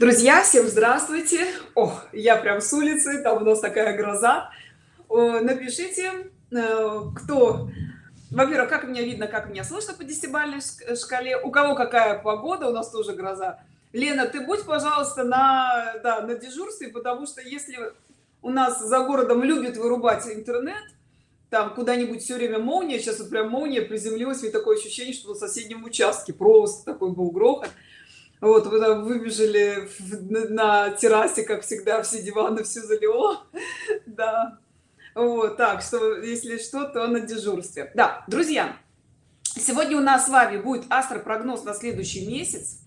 друзья всем здравствуйте. О я прям с улицы там у нас такая гроза. Напишите э, кто во-первых как меня видно как меня слышно по десятибалльной шкале у кого какая погода у нас тоже гроза. Лена ты будь пожалуйста на да, на дежурстве потому что если у нас за городом любит вырубать интернет там куда-нибудь все время молния сейчас вот прям молния приземлилась и такое ощущение что на соседнем участке просто такой был грохот вот вы выбежали на террасе как всегда все диваны все залило. Да. Вот так что если что то на дежурстве. Да друзья сегодня у нас с вами будет астропрогноз на следующий месяц.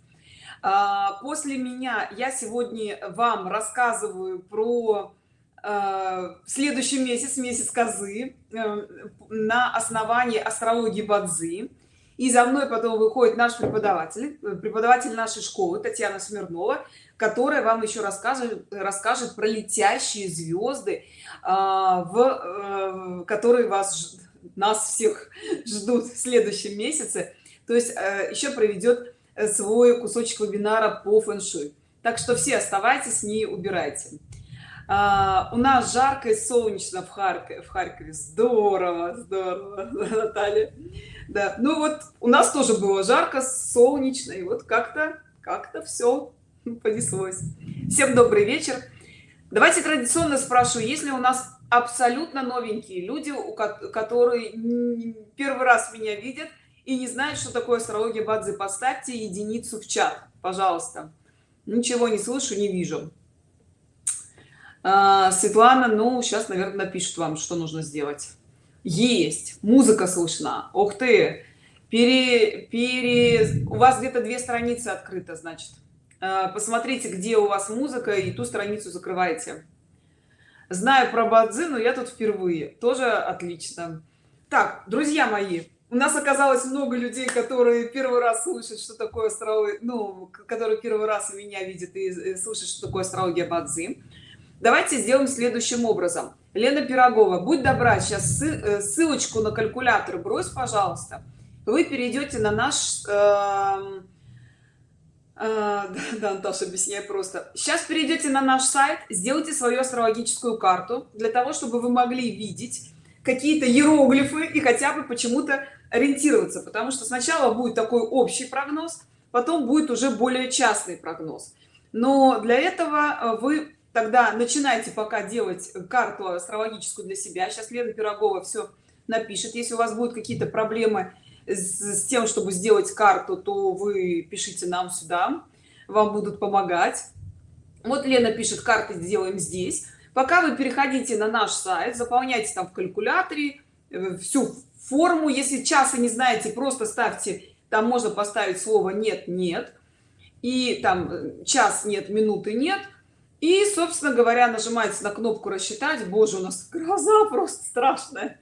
А, после меня я сегодня вам рассказываю про а, следующий месяц месяц козы э, на основании астрологии бадзи и за мной потом выходит наш преподаватель преподаватель нашей школы татьяна смирнова которая вам еще расскажет расскажет про летящие звезды а, в э, которые вас нас всех ждут в следующем месяце. То есть э, еще проведет свой кусочек вебинара по фэн-шуй. Так что все оставайтесь не убирайте. А, у нас жарко и солнечно в харькове в харькове. Здорово здорово наталья да ну вот у нас тоже было жарко солнечно и вот как-то как-то все понеслось. Всем добрый вечер. Давайте традиционно спрашиваю если у нас абсолютно новенькие люди у которые первый раз меня видят и не знают что такое астрология бадзи поставьте единицу в чат пожалуйста. Ничего не слышу не вижу. А, светлана ну сейчас наверное напишут вам что нужно сделать есть. Музыка слышна. Ух ты! Пере, пере у вас где-то две страницы открыто значит. А, посмотрите где у вас музыка и ту страницу закрываете. Знаю про бадзи но я тут впервые. Тоже отлично. Так друзья мои у нас оказалось много людей которые первый раз слышат что такое астрология ну которые первый раз меня видят и слышат что такое астрология бадзи. Давайте сделаем следующим образом лена пирогова будь добра сейчас э, ссылочку на калькулятор брось пожалуйста. Вы перейдете на наш э, э, да, Антоша объясняй просто. Сейчас перейдете на наш сайт сделайте свою астрологическую карту для того чтобы вы могли видеть какие-то иероглифы и хотя бы почему-то ориентироваться. Потому что сначала будет такой общий прогноз потом будет уже более частный прогноз. Но для этого э, вы тогда начинайте пока делать карту астрологическую для себя. Сейчас лена пирогова все напишет. Если у вас будут какие-то проблемы с, тем чтобы сделать карту то вы пишите нам сюда. Вам будут помогать. Вот лена пишет карты сделаем здесь пока вы переходите на наш сайт заполняйте там в калькуляторе э, всю форму. Если часа не знаете просто ставьте там можно поставить слово нет нет и там э, час нет минуты нет и собственно говоря нажимаете на кнопку рассчитать боже у нас гроза просто страшная.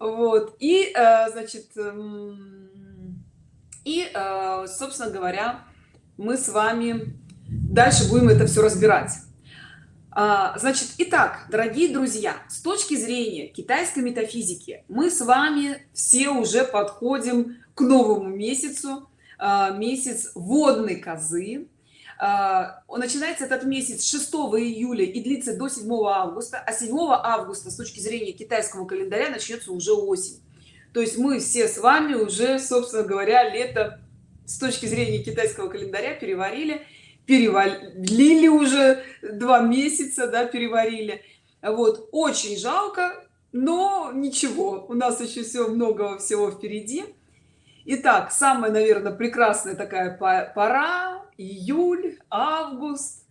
Вот. И э, значит эм, и э, собственно говоря мы с вами дальше будем это все разбирать. А, значит итак дорогие друзья с точки зрения китайской метафизики мы с вами все уже подходим к новому месяцу а, месяц водной козы начинается этот месяц 6 июля и длится до 7 августа а 7 августа с точки зрения китайского календаря начнется уже осень. То есть мы все с вами уже собственно говоря лето с точки зрения китайского календаря переварили перевалили уже два месяца да переварили. Вот очень жалко но ничего у нас еще все много всего впереди Итак, самая наверное прекрасная такая пора июль август.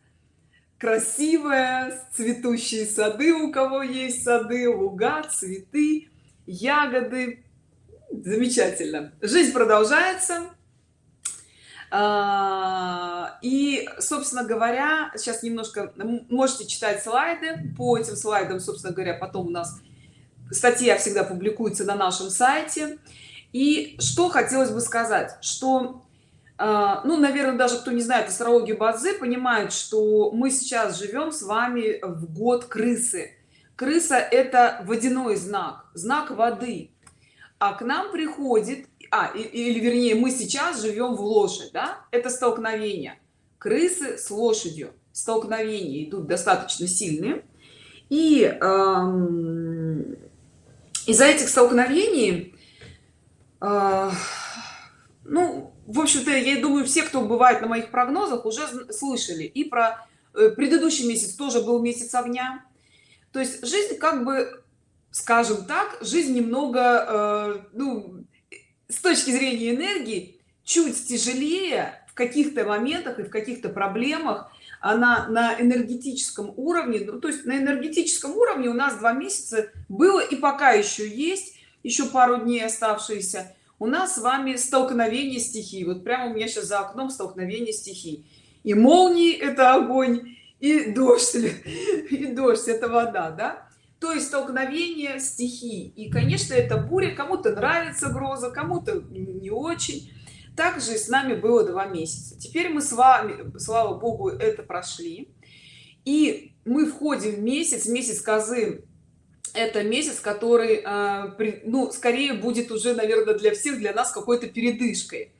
Красивая цветущие сады у кого есть сады луга цветы ягоды. Замечательно. Жизнь продолжается. А, и собственно говоря сейчас немножко можете читать слайды. По этим слайдам собственно говоря потом у нас статья всегда публикуется на нашем сайте и что хотелось бы сказать что а, ну наверное даже кто не знает астрологию базы понимает что мы сейчас живем с вами в год крысы. Крыса это водяной знак знак воды. А к нам приходит а или вернее мы сейчас живем в лошадь да? Это столкновение. Крысы с лошадью. Столкновения идут достаточно сильные. И эм, из-за этих столкновений э, ну в общем-то я думаю все кто бывает на моих прогнозах уже слышали и про э, предыдущий месяц тоже был месяц огня. То есть жизнь как бы скажем так жизнь немного э, ну с точки зрения энергии чуть тяжелее в каких-то моментах и в каких-то проблемах. Она на энергетическом уровне ну, то есть на энергетическом уровне у нас два месяца было и пока еще есть еще пару дней оставшиеся. У нас с вами столкновение стихий. Вот прямо у меня сейчас за окном столкновение стихий. И молнии это огонь и дождь и дождь это вода да? То есть столкновение стихий. И конечно это буря кому-то нравится гроза кому-то не очень. Также с нами было два месяца. Теперь мы с вами слава богу это прошли. И мы входим в месяц месяц козы это месяц который э, ну скорее будет уже наверное для всех для нас какой-то передышкой.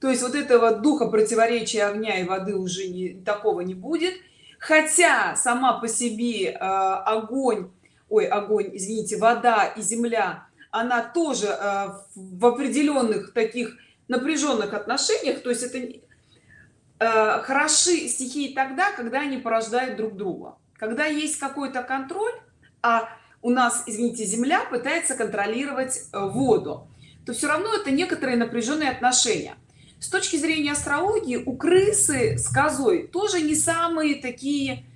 То есть вот этого духа противоречия огня и воды уже не такого не будет. Хотя сама по себе э, огонь ой огонь извините вода и земля она тоже э, в определенных таких напряженных отношениях то есть это э, хороши стихии тогда когда они порождают друг друга. Когда есть какой-то контроль а у нас извините земля пытается контролировать э, воду то все равно это некоторые напряженные отношения. С точки зрения астрологии у крысы с козой тоже не самые такие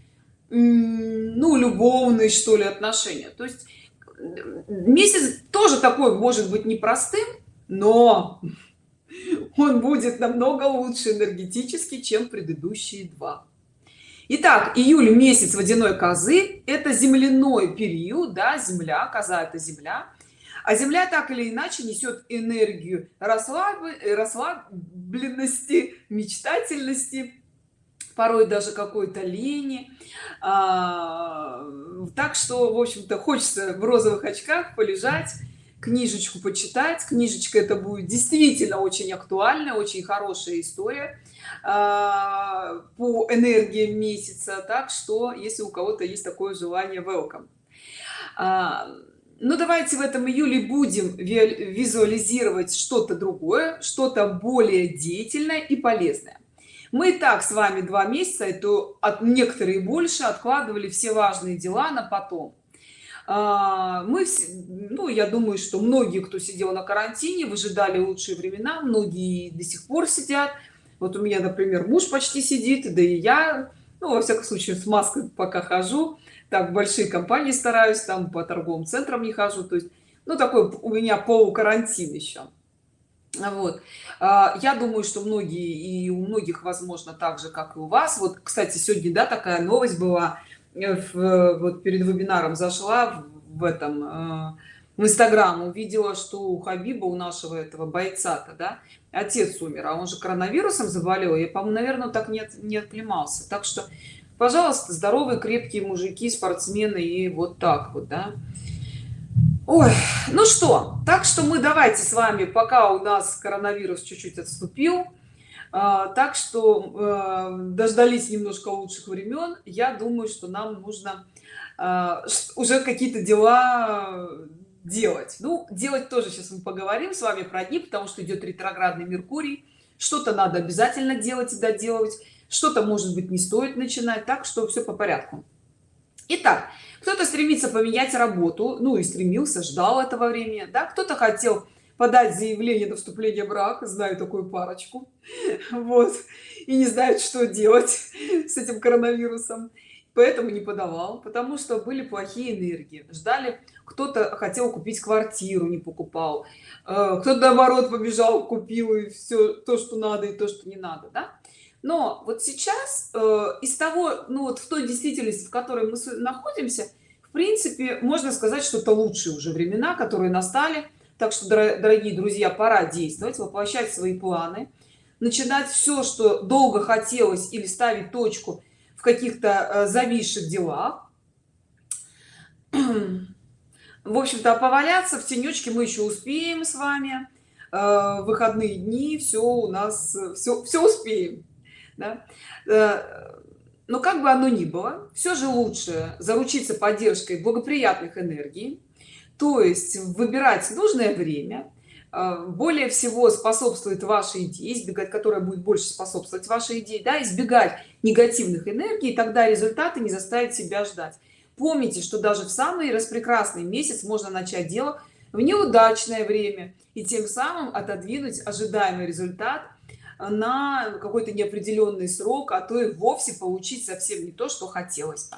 ну любовные что ли отношения. То есть месяц тоже такой может быть непростым но он будет намного лучше энергетически чем предыдущие два Итак, июль месяц водяной козы это земляной период да земля коза это земля. А земля так или иначе несет энергию расслабы расслабленности мечтательности порой даже какой-то лени. А, так что в общем-то хочется в розовых очках полежать книжечку почитать. Книжечка это будет действительно очень актуальная очень хорошая история по энергии месяца так что если у кого-то есть такое желание welcome. А, ну давайте в этом июле будем визуализировать что-то другое что-то более деятельное и полезное. Мы и так с вами два месяца это от некоторые больше откладывали все важные дела на потом. А, мы ну я думаю что многие кто сидел на карантине выжидали лучшие времена многие до сих пор сидят вот у меня например муж почти сидит да и я ну во всяком случае с маской пока хожу. Так большие компании стараюсь там по торговым центрам не хожу. То есть ну такой у меня полу карантин еще вот. А, я думаю что многие и у многих возможно так же как и у вас. Вот кстати сегодня да такая новость была. Э, в, вот перед вебинаром зашла в, в этом э, в инстаграм увидела что у хабиба у нашего этого бойца то да отец умер а он же коронавирусом заболел. Я по-моему наверное так нет не отклемался так что пожалуйста здоровые крепкие мужики спортсмены и вот так вот да. Ой, ну что так что мы давайте с вами пока у нас коронавирус чуть-чуть отступил. А, так что э, дождались немножко лучших времен. Я думаю что нам нужно а, уже какие-то дела делать. Ну делать тоже сейчас мы поговорим с вами про дни потому что идет ретроградный меркурий. Что-то надо обязательно делать и доделывать. Что-то может быть не стоит начинать. Так что все по порядку. Итак, кто-то стремится поменять работу. Ну и стремился ждал этого времени да? Кто-то хотел подать заявление на вступление в брак. Знаю такую парочку. Вот. И не знает что делать с этим коронавирусом. Поэтому не подавал потому что были плохие энергии. Ждали кто-то хотел купить квартиру не покупал. Э, кто-то наоборот побежал купил и все то что надо и то что не надо да? но вот сейчас э, из того ну вот в той действительности в которой мы находимся в принципе можно сказать что это лучшие уже времена которые настали. Так что дорогие друзья пора действовать воплощать свои планы начинать все что долго хотелось или ставить точку в каких-то э, зависших делах в общем-то поваляться в тенечке мы еще успеем с вами э, выходные дни все у нас все все успеем да? Э, но как бы оно ни было все же лучше заручиться поддержкой благоприятных энергий то есть выбирать нужное время э, более всего способствует вашей идее избегать которая будет больше способствовать вашей идее да избегать негативных энергий тогда результаты не заставят себя ждать помните что даже в самый распрекрасный месяц можно начать дело в неудачное время и тем самым отодвинуть ожидаемый результат на какой-то неопределенный срок а то и вовсе получить совсем не то что хотелось бы.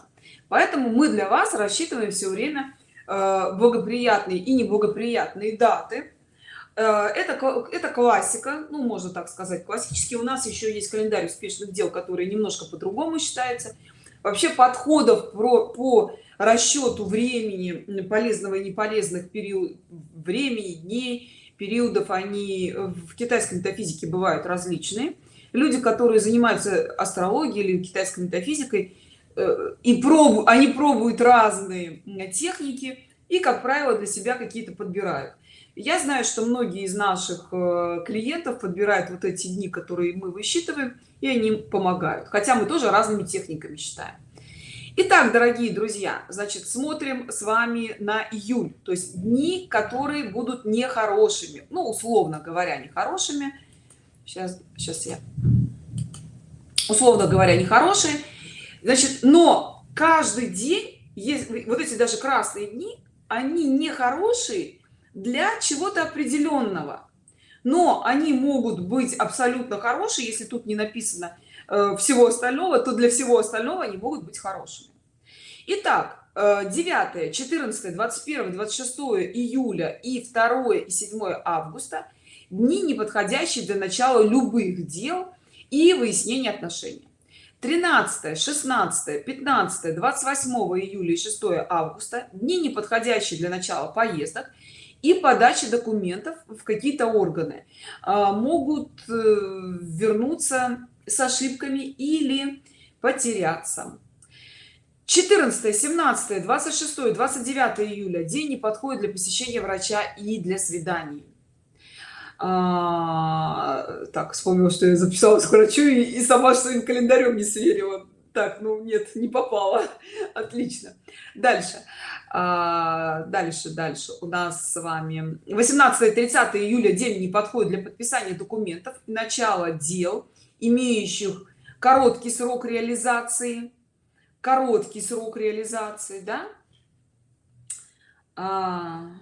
Поэтому мы для вас рассчитываем все время э, благоприятные и неблагоприятные даты. Э, это это классика ну можно так сказать классически. У нас еще есть календарь успешных дел который немножко по-другому считается вообще подходов про, по расчету времени полезного и неполезных период времени дней периодов они в китайской метафизике бывают различные. Люди которые занимаются астрологией или китайской метафизикой э, и пробуют они пробуют разные техники и как правило для себя какие-то подбирают я знаю что многие из наших э, клиентов подбирают вот эти дни которые мы высчитываем и они помогают. Хотя мы тоже разными техниками считаем. Итак, дорогие друзья, значит, смотрим с вами на июль, то есть дни, которые будут нехорошими, ну, условно говоря, нехорошими. Сейчас, сейчас я, условно говоря, нехорошие. Значит, но каждый день, есть, вот эти даже красные дни, они нехорошие для чего-то определенного. Но они могут быть абсолютно хорошие, если тут не написано Э, всего остального то для всего остального они могут быть хорошими Итак, 9 14 21 26 июля и 2 и 7 августа дни неподходящие для начала любых дел и выяснения отношений 13 16 15 28 июля и 6 августа дни неподходящие для начала поездок и подачи документов в какие-то органы а, могут э, вернуться с ошибками или потеряться. 14 17 26 29 июля день не подходит для посещения врача и для свиданий. А, так вспомнила что я записалась к врачу и, и сама своим календарем не сверила. Так ну нет не попала. Отлично. Дальше дальше дальше. У нас с вами 18 30 июля день не подходит для подписания документов. Начало дел имеющих короткий срок реализации. Короткий срок реализации да? А,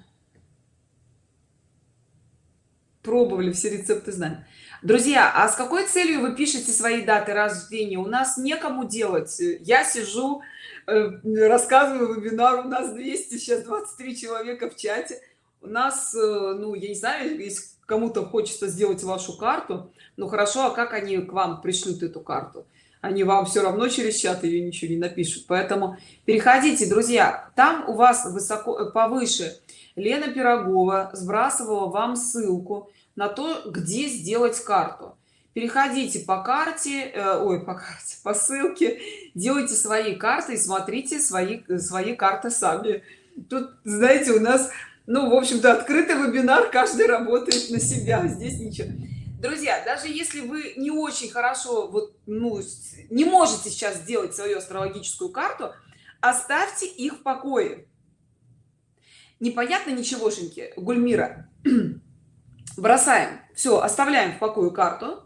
пробовали все рецепты знаем. Друзья а с какой целью вы пишете свои даты рождения? У нас некому делать. Я сижу рассказываю вебинар у нас 200 сейчас 23 человека в чате. У нас э, ну я не знаю есть кому-то хочется сделать вашу карту ну хорошо а как они к вам пришлют эту карту? Они вам все равно через чат ее ничего не напишут. Поэтому переходите друзья там у вас высоко э, повыше лена пирогова сбрасывала вам ссылку на то где сделать карту переходите по карте э, ой по карте по ссылке делайте свои карты и смотрите свои свои карты сами. Тут знаете у нас ну в общем-то открытый вебинар каждый работает на себя здесь ничего. Друзья даже если вы не очень хорошо вот ну не можете сейчас сделать свою астрологическую карту оставьте их в покое. Непонятно ничегошеньки гульмира. Бросаем. Все оставляем в покое карту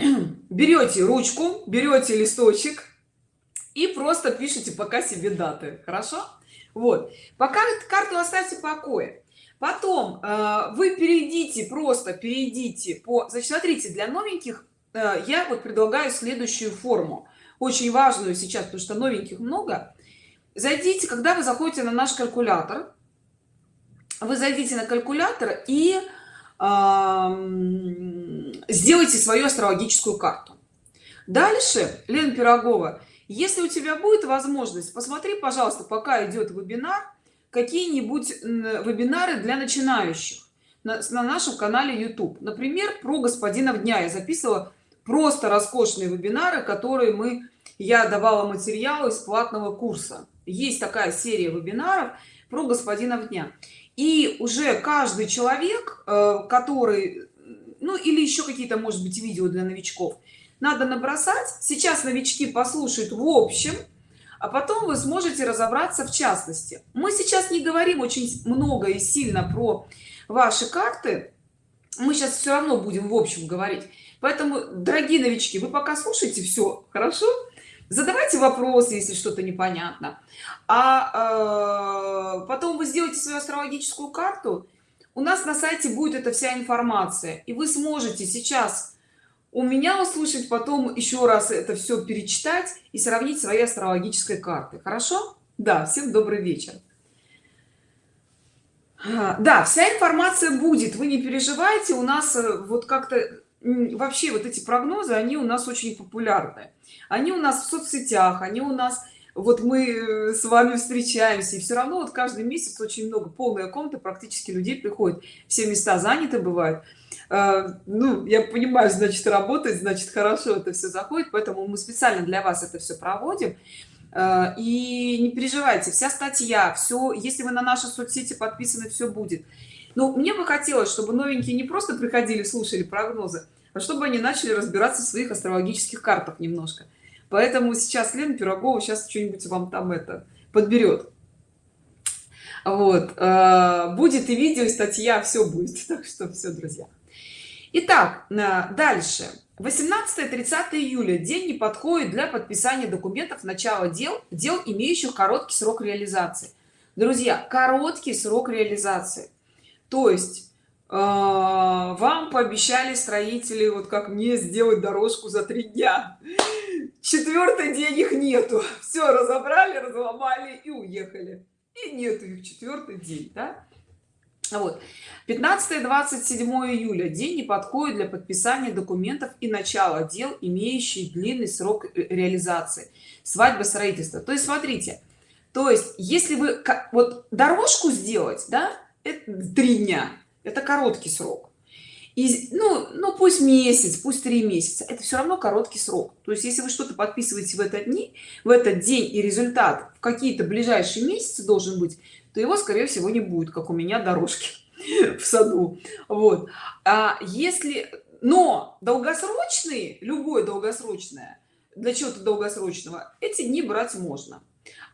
берете ручку берете листочек и просто пишите пока себе даты. Хорошо? Вот. Пока карту оставьте в покое. Потом э, вы перейдите просто перейдите по значит смотрите для новеньких э, я вот предлагаю следующую форму. Очень важную сейчас потому что новеньких много. Зайдите когда вы заходите на наш калькулятор вы зайдите на калькулятор и э, сделайте свою астрологическую карту. Дальше лена пирогова если у тебя будет возможность посмотри пожалуйста пока идет вебинар какие-нибудь вебинары для начинающих на, на нашем канале youtube. Например про господина дня. Я записывала просто роскошные вебинары которые мы я давала материалы из платного курса. Есть такая серия вебинаров про господина дня. И уже каждый человек э, который ну или еще какие-то может быть видео для новичков. Надо набросать. Сейчас новички послушают в общем а потом вы сможете разобраться в частности. Мы сейчас не говорим очень много и сильно про ваши карты. Мы сейчас все равно будем в общем говорить. Поэтому дорогие новички вы пока слушайте все хорошо? Задавайте вопросы если что-то непонятно. А э, потом вы сделаете свою астрологическую карту у нас на сайте будет эта вся информация и вы сможете сейчас у меня услышать потом еще раз это все перечитать и сравнить свои астрологической карты. Хорошо? Да всем добрый вечер. А, да вся информация будет вы не переживайте у нас э, вот как-то вообще вот эти прогнозы они у нас очень популярны. Они у нас в соцсетях они у нас вот мы э, с вами встречаемся и все равно вот каждый месяц очень много полная комната практически людей приходит все места заняты бывают. А, ну я понимаю значит работать значит хорошо это все заходит поэтому мы специально для вас это все проводим. А, и не переживайте вся статья все если вы на наши соцсети подписаны все будет. Но мне бы хотелось чтобы новенькие не просто приходили слушали прогнозы а чтобы они начали разбираться в своих астрологических картах немножко поэтому сейчас лена пирогова сейчас что-нибудь вам там это подберет. Вот э, будет и видео и статья все будет. Так что все друзья. Итак, э, дальше. 18-30 июля. День не подходит для подписания документов начала дел дел имеющих короткий срок реализации. Друзья короткий срок реализации. То есть э, вам пообещали строители вот как мне сделать дорожку за три дня четвертый день их нету. Все разобрали разломали и уехали. И нету их четвертый день да? вот. 15 27 июля. День не подходит для подписания документов и начала дел имеющие длинный срок реализации. Свадьба строительства. То есть смотрите то есть если вы вот дорожку сделать да это три дня. Это короткий срок и ну ну пусть месяц пусть три месяца это все равно короткий срок. То есть если вы что-то подписываете в этот дни в этот день и результат в какие-то ближайшие месяцы должен быть то его скорее всего не будет как у меня дорожки в саду. Вот. А если но долгосрочные любое долгосрочное для чего-то долгосрочного эти дни брать можно.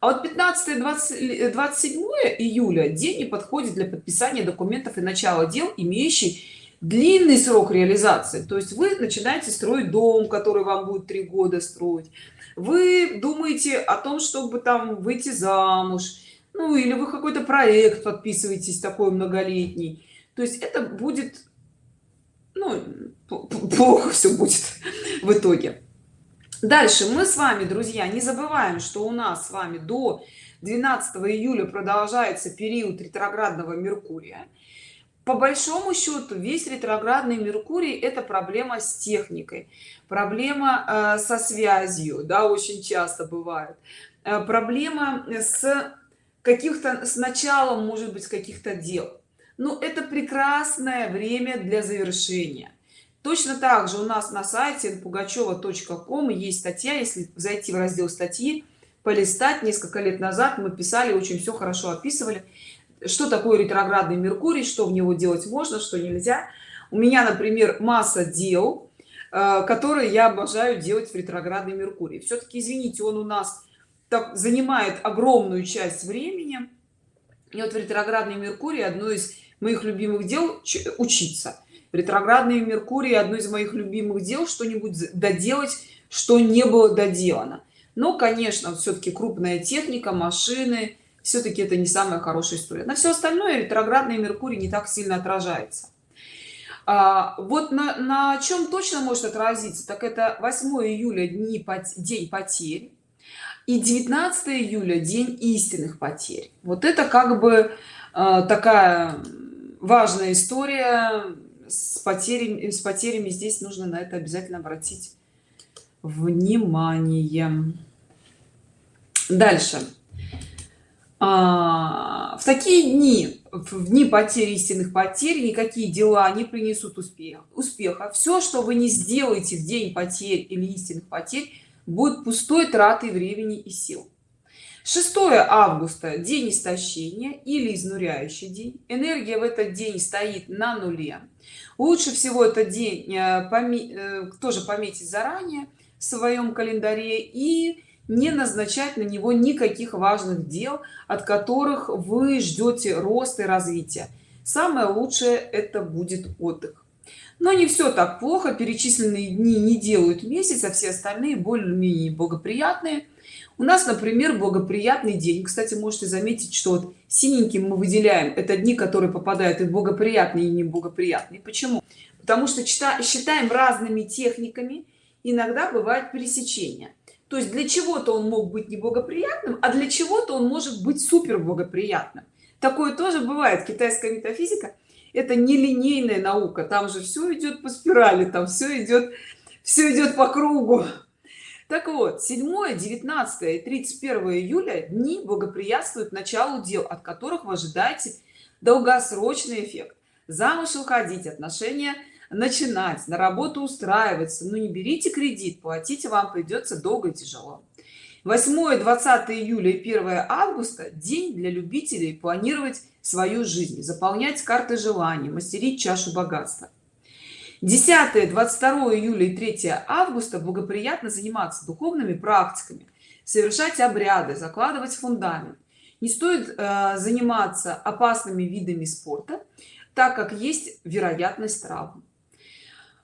А вот 15 20 27 июля день не подходит для подписания документов и начала дел имеющий длинный срок реализации. То есть вы начинаете строить дом который вам будет три года строить. Вы думаете о том чтобы там выйти замуж. Ну или вы какой-то проект подписываетесь такой многолетний. То есть это будет ну плохо все будет в итоге. Дальше. Мы с вами друзья не забываем что у нас с вами до 12 июля продолжается период ретроградного меркурия по большому счету весь ретроградный меркурий это проблема с техникой проблема э, со связью да очень часто бывает. Э, проблема с каких-то с началом может быть каких-то дел. Но это прекрасное время для завершения. Точно так же у нас на сайте пугачева.ком есть статья. Если зайти в раздел статьи полистать несколько лет назад мы писали очень все хорошо описывали что такое ретроградный меркурий что в него делать можно что нельзя. У меня например масса дел э, которые я обожаю делать в ретроградный меркурий. Все-таки извините он у нас так занимает огромную часть времени. И вот в ретроградный меркурий одно из моих любимых дел учиться. Ретроградный меркурий одно из моих любимых дел что-нибудь доделать что не было доделано. Но конечно все-таки крупная техника машины все-таки это не самая хорошая история. На все остальное ретроградный меркурий не так сильно отражается. А, вот на, на чем точно может отразиться так это 8 июля дни день потерь и 19 июля день истинных потерь. Вот это как бы э, такая важная история. С потерями с потерями здесь нужно на это обязательно обратить внимание. Дальше а, в такие дни в дни потери истинных потерь никакие дела не принесут успеха. Успеха. Все что вы не сделаете в день потерь или истинных потерь будет пустой тратой времени и сил. 6 августа день истощения или изнуряющий день. Энергия в этот день стоит на нуле. Лучше всего этот день э, поме э, тоже пометить заранее в своем календаре и не назначать на него никаких важных дел от которых вы ждете роста и развития самое лучшее это будет отдых. Но не все так плохо перечисленные дни не делают месяц а все остальные более-менее благоприятные. У нас например благоприятный день. Кстати можете заметить что вот синеньким мы выделяем. Это дни которые попадают и благоприятные и неблагоприятные. Почему? Потому что считаем разными техниками. Иногда бывает пересечение то есть для чего-то он мог быть неблагоприятным а для чего-то он может быть супер благоприятным такое тоже бывает. Китайская метафизика это нелинейная наука. Там же все идет по спирали там все идет все идет по кругу. Так вот 7 19 и 31 июля дни благоприятствуют началу дел от которых вы ожидаете долгосрочный эффект. Замуж уходить отношения начинать на работу устраиваться. Но ну, не берите кредит платите вам придется долго и тяжело. 8 20 июля и 1 августа день для любителей планировать свою жизнь заполнять карты желаний мастерить чашу богатства. 10 22 июля и 3 августа благоприятно заниматься духовными практиками совершать обряды закладывать фундамент. Не стоит э, заниматься опасными видами спорта так как есть вероятность травм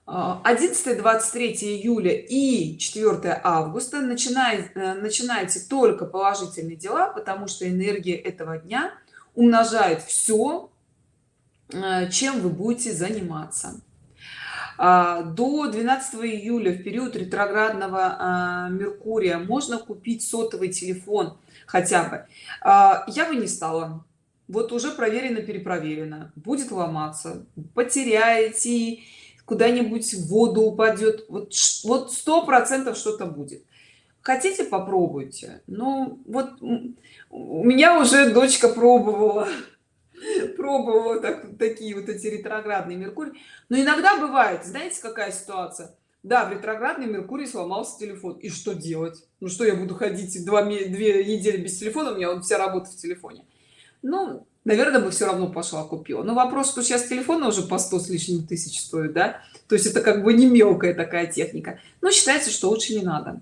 11 23 июля и 4 августа начинает э, начинайте только положительные дела потому что энергия этого дня умножает все э, чем вы будете заниматься. А, до 12 июля в период ретроградного а, меркурия можно купить сотовый телефон хотя бы. А, я бы не стала. Вот уже проверено перепроверено. Будет ломаться потеряете куда-нибудь в воду упадет. Вот вот сто процентов что-то будет. Хотите попробуйте. Ну вот у меня уже дочка пробовала пробовала так, такие вот эти ретроградные меркурий но иногда бывает знаете какая ситуация? Да в ретроградный меркурий сломался телефон. И что делать? Ну что я буду ходить два две недели без телефона? У меня вот вся работа в телефоне. Ну наверное бы все равно пошла купила. Но вопрос что сейчас телефоны уже по 100 с лишним тысяч стоят да? То есть это как бы не мелкая такая техника. Но считается что лучше не надо.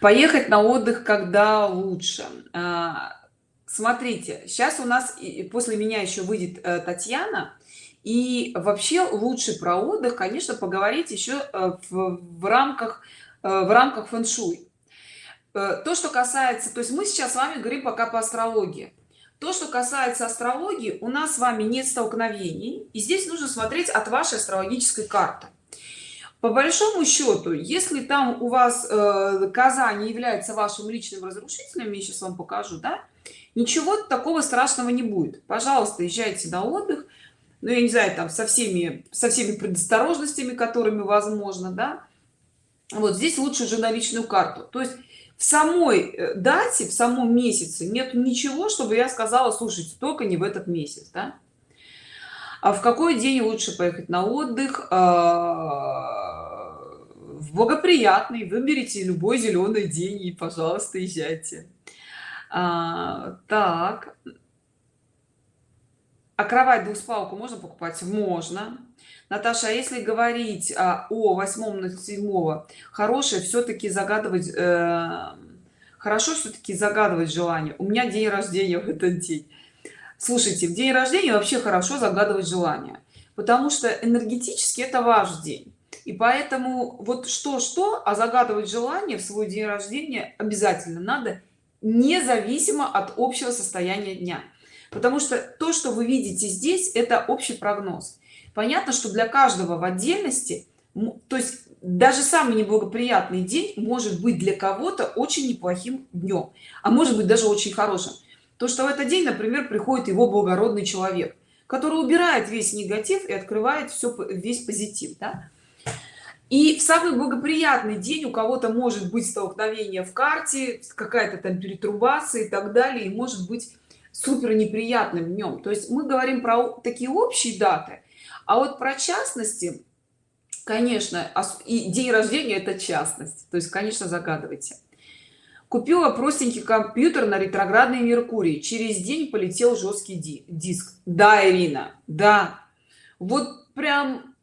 Поехать на отдых когда лучше. А, смотрите сейчас у нас после меня еще выйдет э, татьяна. И вообще лучше про отдых конечно поговорить еще э, в, в рамках э, в рамках фэн-шуй. То что касается то есть мы сейчас с вами говорим пока по астрологии то что касается астрологии у нас с вами нет столкновений и здесь нужно смотреть от вашей астрологической карты. По большому счету если там у вас э, коза не является вашим личным разрушителем я сейчас вам покажу да ничего такого страшного не будет. Пожалуйста езжайте на отдых ну я не знаю там со всеми со всеми предосторожностями которыми возможно да. Вот здесь лучше уже на личную карту. То есть в самой э, дате в самом месяце нет ничего чтобы я сказала слушайте только не в этот месяц да? а в какой день лучше поехать на отдых? А, в благоприятный выберите любой зеленый день и пожалуйста езжайте. А, так. А кровать двухспалку можно покупать? Можно наташа а если говорить а, о восьмом на седьмого хорошее все-таки загадывать э, хорошо все-таки загадывать желание. У меня день рождения в этот день. Слушайте в день рождения вообще хорошо загадывать желание потому что энергетически это ваш день. И поэтому вот что что а загадывать желание в свой день рождения обязательно надо независимо от общего состояния дня. Потому что то что вы видите здесь это общий прогноз понятно что для каждого в отдельности то есть даже самый неблагоприятный день может быть для кого-то очень неплохим днем а может быть даже очень хорошим то что в этот день например приходит его благородный человек который убирает весь негатив и открывает все весь позитив да? и в самый благоприятный день у кого-то может быть столкновение в карте какая-то там перетрубация и так далее и может быть супер неприятным днем то есть мы говорим про такие общие даты а вот про частности конечно и день рождения это частность. То есть конечно загадывайте. Купила простенький компьютер на ретроградный меркурий через день полетел жесткий ди диск да ирина да. Вот прям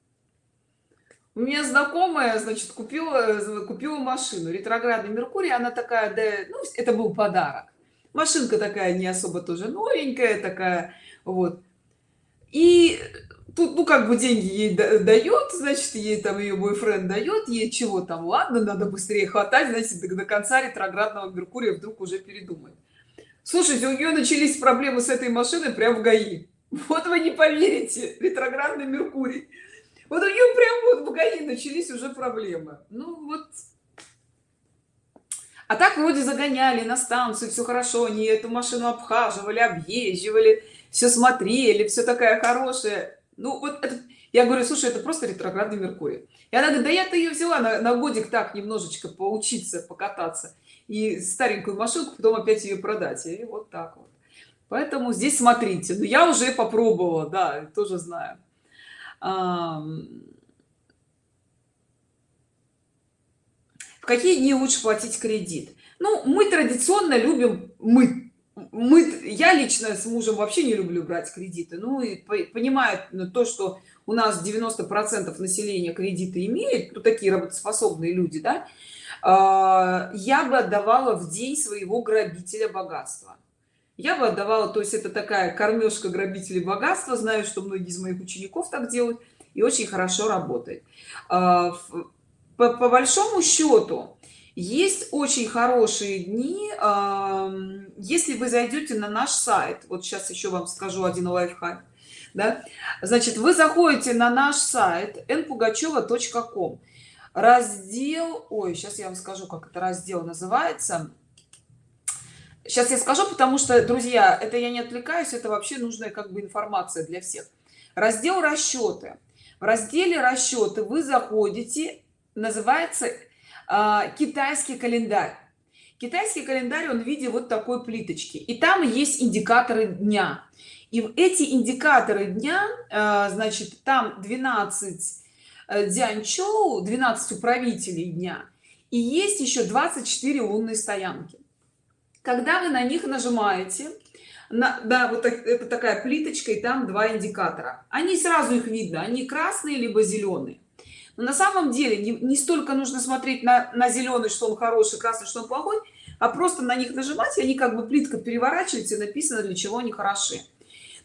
у меня знакомая значит купила купила машину ретроградный меркурий она такая да ну это был подарок. Машинка такая не особо тоже новенькая такая вот. И тут ну как бы деньги ей дает значит ей там ее бойфренд дает ей чего там ладно надо быстрее хватать значит до, конца ретроградного меркурия вдруг уже передумает. Слушайте у нее начались проблемы с этой машиной прям в гаи. Вот вы не поверите ретроградный меркурий. Вот у нее прям вот в гаи начались уже проблемы. Ну вот. А так вроде загоняли на станцию все хорошо они эту машину обхаживали объезживали все смотрели все такая хорошая ну вот это, я говорю слушай это просто ретроградный меркурий. И она говорит да я-то ее взяла на, на годик так немножечко поучиться покататься и старенькую машинку потом опять ее продать и вот так вот. Поэтому здесь смотрите но ну, я уже попробовала да тоже знаю. В какие дни лучше платить кредит? Ну мы традиционно любим мы мы я лично с мужем вообще не люблю брать кредиты. Ну и понимает то что у нас 90 процентов населения кредиты имеет ну, такие работоспособные люди да а, я бы отдавала в день своего грабителя богатства. Я бы отдавала то есть это такая кормежка грабителей богатства знаю что многие из моих учеников так делают и очень хорошо работает. А, по, по большому счету есть очень хорошие дни если вы зайдете на наш сайт. Вот сейчас еще вам скажу один лайфхак да? значит вы заходите на наш сайт npugacheva.com раздел ой сейчас я вам скажу как это раздел называется. Сейчас я скажу потому что друзья это я не отвлекаюсь это вообще нужная как бы информация для всех. Раздел расчеты в разделе расчеты вы заходите называется китайский календарь. Китайский календарь он в виде вот такой плиточки. И там есть индикаторы дня. И эти индикаторы дня а, значит там 12 э, дянчоу 12 управителей дня. И есть еще 24 лунные стоянки. Когда вы на них нажимаете на, да вот так, это такая плиточка и там два индикатора. Они сразу их видно. Они красные либо зеленые но на самом деле не, не столько нужно смотреть на, на зеленый что он хороший красный что он плохой а просто на них нажимать и они как бы плитка переворачивается и написано для чего они хороши.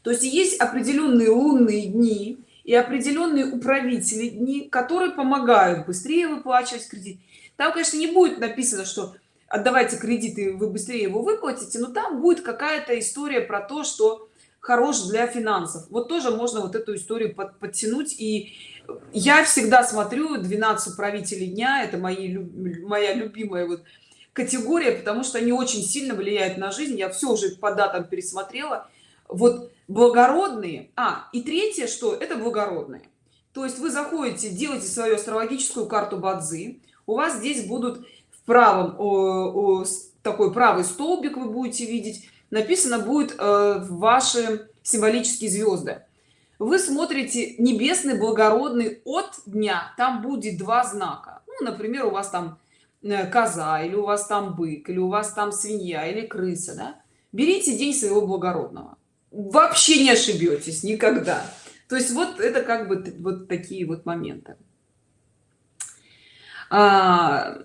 То есть есть определенные лунные дни и определенные управители дни которые помогают быстрее выплачивать кредит. Там конечно не будет написано что отдавайте кредиты вы быстрее его выплатите но там будет какая-то история про то что хорош для финансов. Вот тоже можно вот эту историю под, подтянуть и я всегда смотрю 12 управителей дня это мои моя любимая вот категория потому что они очень сильно влияют на жизнь. Я все уже по датам пересмотрела. Вот благородные а и третье что это благородные. То есть вы заходите делаете свою астрологическую карту бадзи у вас здесь будут в правом о, о, такой правый столбик вы будете видеть. Написано будет э, ваши символические звезды вы смотрите небесный благородный от дня там будет два знака. Ну, например у вас там э, коза или у вас там бык или у вас там свинья или крыса да? берите день своего благородного. Вообще не ошибетесь никогда. То есть вот это как бы вот такие вот моменты. А,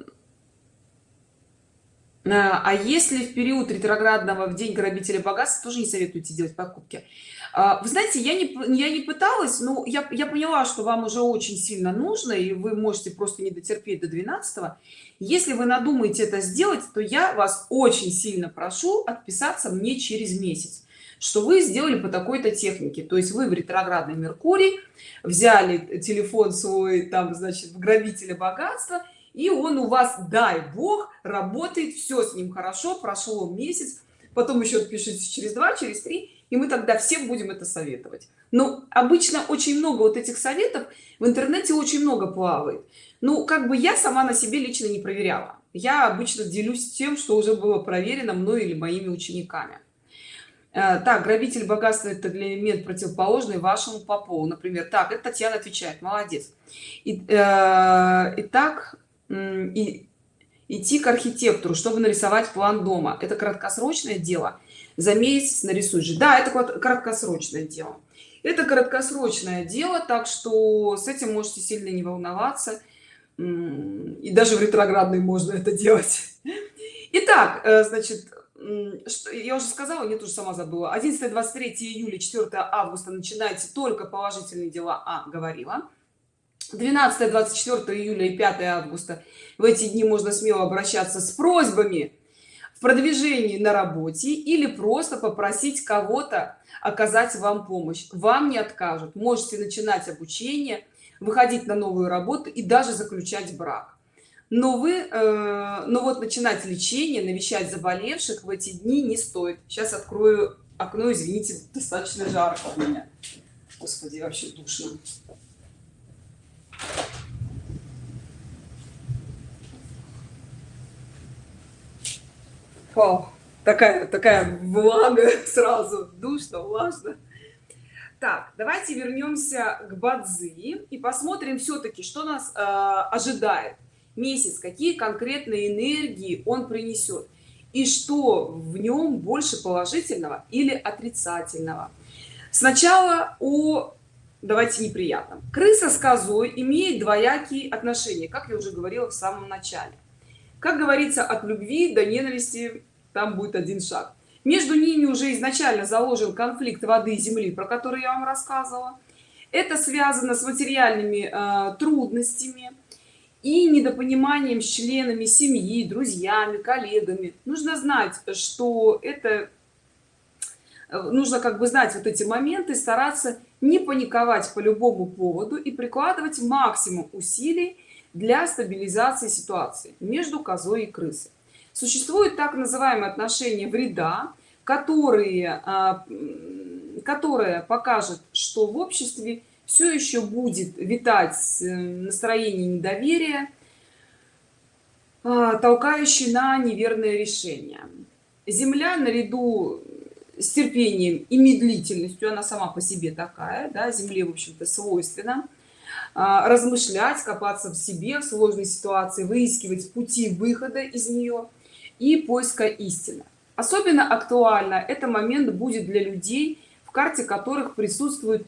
а, а если в период ретроградного в день грабителя богатства тоже не советуете делать покупки вы знаете я не я не пыталась но я, я поняла что вам уже очень сильно нужно и вы можете просто не дотерпеть до 12 -го. если вы надумаете это сделать то я вас очень сильно прошу отписаться мне через месяц что вы сделали по такой-то технике то есть вы в ретроградный меркурий взяли телефон свой там значит в грабителя богатства и он у вас дай бог работает все с ним хорошо прошло месяц потом еще пишите через два через три и мы тогда всем будем это советовать. Но обычно очень много вот этих советов в интернете очень много плавает. Ну как бы я сама на себе лично не проверяла. Я обычно делюсь тем что уже было проверено мной или моими учениками. Э, так грабитель богатства это элемент противоположный вашему по полу например так это татьяна отвечает молодец. И, э, итак и идти к архитектору чтобы нарисовать план дома. Это краткосрочное дело за месяц нарисуешь. Да это краткосрочное дело. Это краткосрочное дело так что с этим можете сильно не волноваться. И даже в ретроградной можно это делать. Итак, э, значит я уже сказала не тоже сама забыла. 11 23 июля 4 августа начинайте только положительные дела а говорила. 12 24 июля и 5 августа. В эти дни можно смело обращаться с просьбами в продвижении на работе или просто попросить кого-то оказать вам помощь. Вам не откажут. Можете начинать обучение выходить на новую работу и даже заключать брак. Но вы э, но вот начинать лечение навещать заболевших в эти дни не стоит. Сейчас открою окно извините достаточно жарко у меня. Господи вообще душно О, такая такая влага сразу. Душно влажно? Так давайте вернемся к бадзи и посмотрим все-таки что нас э, ожидает. Месяц какие конкретные энергии он принесет и что в нем больше положительного или отрицательного? Сначала о давайте неприятном. Крыса с козой имеет двоякие отношения как я уже говорила в самом начале как говорится от любви до ненависти там будет один шаг. Между ними уже изначально заложен конфликт воды и земли про который я вам рассказывала. Это связано с материальными э, трудностями и недопониманием с членами семьи друзьями коллегами. Нужно знать что это э, нужно как бы знать вот эти моменты стараться не паниковать по любому поводу и прикладывать максимум усилий для стабилизации ситуации между козой и крысой. Существует так называемые отношения вреда которые а, которая покажет что в обществе все еще будет витать э, настроение недоверия а, толкающий на неверное решение. Земля наряду с терпением и медлительностью она сама по себе такая да, земле в общем-то свойственно а, размышлять копаться в себе в сложной ситуации выискивать пути выхода из нее и поиска истины. Особенно актуально это момент будет для людей в карте которых присутствует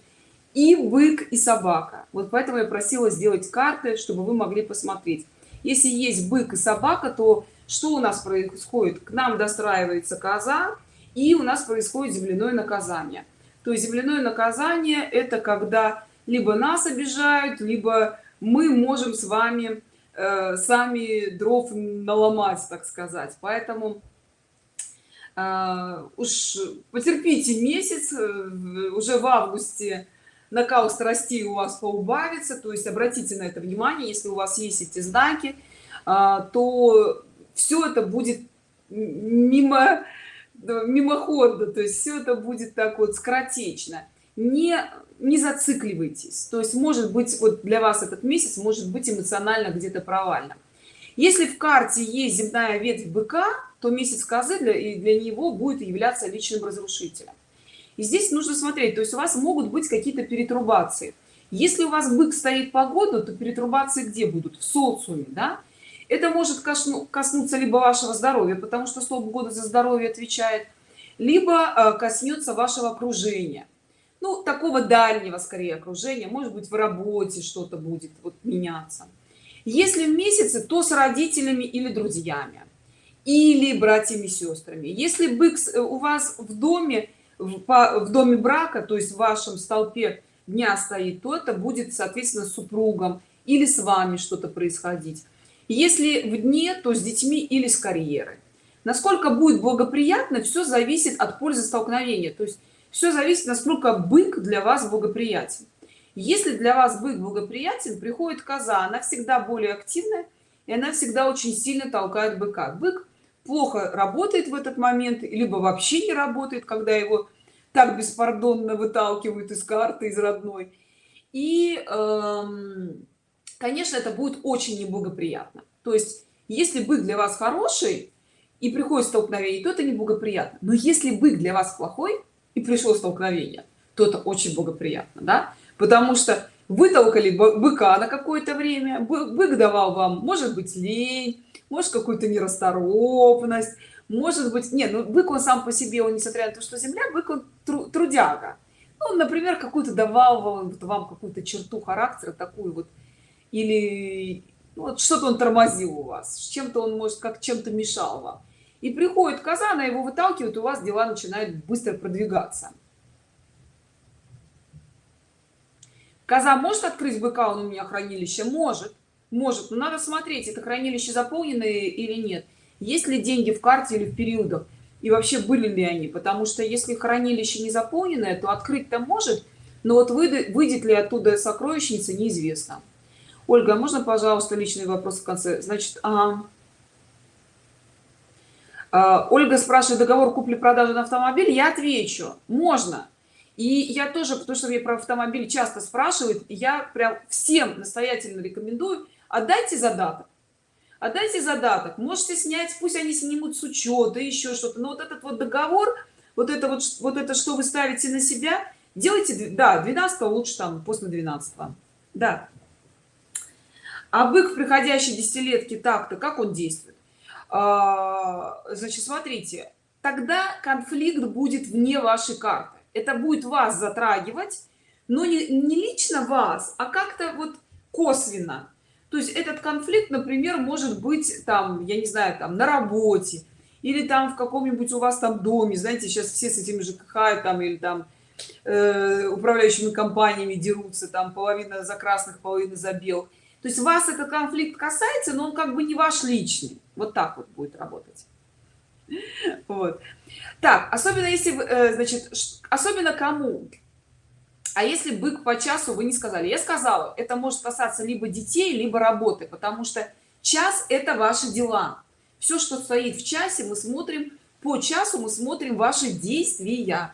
и бык и собака. Вот поэтому я просила сделать карты чтобы вы могли посмотреть. Если есть бык и собака то что у нас происходит? К нам достраивается коза и у нас происходит земляное наказание. То есть земляное наказание это когда либо нас обижают либо мы можем с вами э, сами дров наломать так сказать. Поэтому э, уж потерпите месяц э, уже в августе накал страстей у вас поубавится то есть обратите на это внимание если у вас есть эти знаки а, то все это будет мимо мимоходно то есть все это будет так вот скоротечно. Не не зацикливайтесь. То есть может быть вот для вас этот месяц может быть эмоционально где-то провальным. Если в карте есть земная ветвь быка то месяц козы для, и для него будет являться личным разрушителем. И здесь нужно смотреть то есть у вас могут быть какие-то перетрубации. Если у вас бык стоит по году то перетрубации где будут? В социуме да? Это может коснуться либо вашего здоровья потому что столб года за здоровье отвечает либо э, коснется вашего окружения ну такого дальнего скорее окружения. Может быть в работе что-то будет вот меняться. Если в месяце то с родителями или друзьями. Или братьями сестрами. Если бык э, у вас в доме в, доме брака то есть в вашем столпе дня стоит то это будет соответственно с супругом или с вами что-то происходить. Если в дне то с детьми или с карьерой. Насколько будет благоприятно все зависит от пользы столкновения. То есть все зависит насколько бык для вас благоприятен. Если для вас бык благоприятен приходит коза она всегда более активная и она всегда очень сильно толкает быка. Бык плохо работает в этот момент либо вообще не работает когда его так беспардонно выталкивают из карты из родной. И эм, конечно это будет очень неблагоприятно. То есть если бык для вас хороший и приходит столкновение то это неблагоприятно. Но если бык для вас плохой и пришло столкновение. То это очень благоприятно да? Потому что вытолкали быка на какое-то время бык давал вам может быть лень может какую-то нерасторопность может быть нет ну бык он сам по себе он несмотря на то что земля бык он тру, трудяга. Ну, например какую-то давал вам, вам какую-то черту характера такую вот или ну, вот что-то он тормозил у вас чем-то он может как чем-то мешал вам и приходит коза она его выталкивает у вас дела начинают быстро продвигаться. Коза может открыть быка он у меня хранилище? Может. Может но надо смотреть это хранилище заполненное или нет. Есть ли деньги в карте или в периодах? И вообще были ли они? Потому что если хранилище не заполненное то открыть-то может но вот выйдет, выйдет ли оттуда сокровищница неизвестно. Ольга а можно пожалуйста личный вопрос в конце? Значит а, ольга спрашивает договор купли-продажи на автомобиль? Я отвечу. Можно. И я тоже потому что мне про автомобиль часто спрашивают я прям всем настоятельно рекомендую отдайте задаток. Отдайте задаток. Можете снять пусть они снимут с учета еще что-то. Но вот этот вот договор вот это вот вот это что вы ставите на себя делайте да 12 лучше там после 12 да. А бык в приходящей десятилетке так-то как он действует? а, значит смотрите тогда конфликт будет вне вашей карты. Это будет вас затрагивать но не, не лично вас а как-то вот косвенно. То есть этот конфликт например может быть там я не знаю там на работе или там в каком-нибудь у вас там доме. Знаете сейчас все с этим ЖКХ там или там э, управляющими компаниями дерутся там половина за красных половина за белых то есть вас этот конфликт касается но он как бы не ваш личный. Вот так вот будет работать. Вот. Так особенно если э, значит особенно кому? А если бык по часу вы не сказали? Я сказала это может касаться либо детей либо работы потому что час это ваши дела. Все что стоит в часе мы смотрим по часу мы смотрим ваши действия.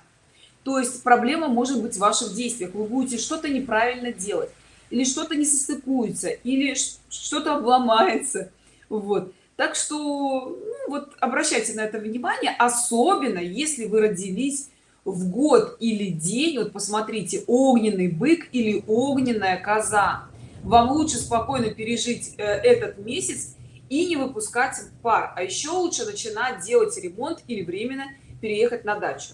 То есть проблема может быть в ваших действиях. Вы будете что-то неправильно делать или что-то не состыкуется или что-то обломается. Вот. Так что ну, вот обращайте на это внимание особенно если вы родились в год или день. Вот посмотрите огненный бык или огненная коза. Вам лучше спокойно пережить э, этот месяц и не выпускать пар. А еще лучше начинать делать ремонт или временно переехать на дачу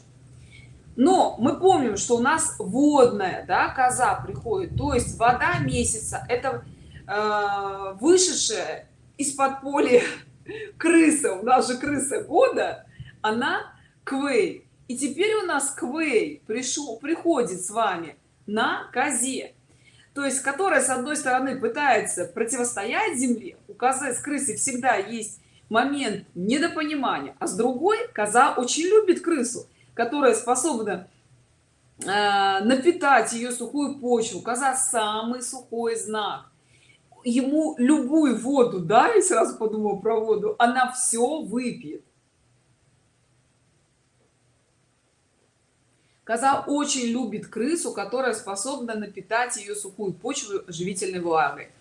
но мы помним что у нас водная да, коза приходит. То есть вода месяца это э, вышедшая из-под поля крыса. У нас же крыса года она квей. И теперь у нас квей пришел приходит с вами на козе. То есть которая с одной стороны пытается противостоять земле. У козы с крысой всегда есть момент недопонимания а с другой коза очень любит крысу которая способна э, напитать ее сухую почву коза самый сухой знак. Ему любую воду да и сразу подумал про воду она все выпьет. Коза очень любит крысу которая способна напитать ее сухую почву живительной влагой.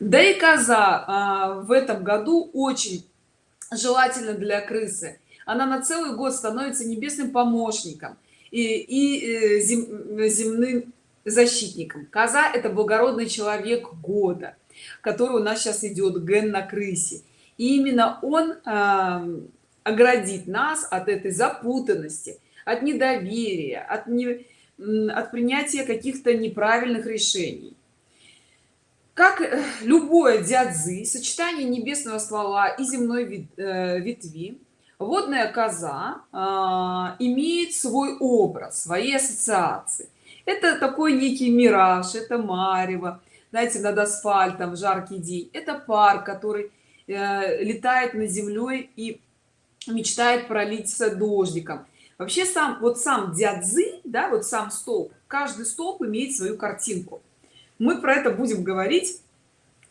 Да и коза а, в этом году очень желательно для крысы она на целый год становится небесным помощником и, и э, зем, земным защитником. Коза это благородный человек года который у нас сейчас идет ген на крысе. И именно он э, оградит нас от этой запутанности от недоверия от не от принятия каких-то неправильных решений. Как э, любое дядзы сочетание небесного ствола и земной э, ветви водная коза э, имеет свой образ свои ассоциации. Это такой некий мираж это марево. Знаете над асфальтом в жаркий день. Это пар который э, летает над землей и мечтает пролиться дождиком. Вообще сам вот сам дядзы да вот сам столб каждый столб имеет свою картинку. Мы про это будем говорить.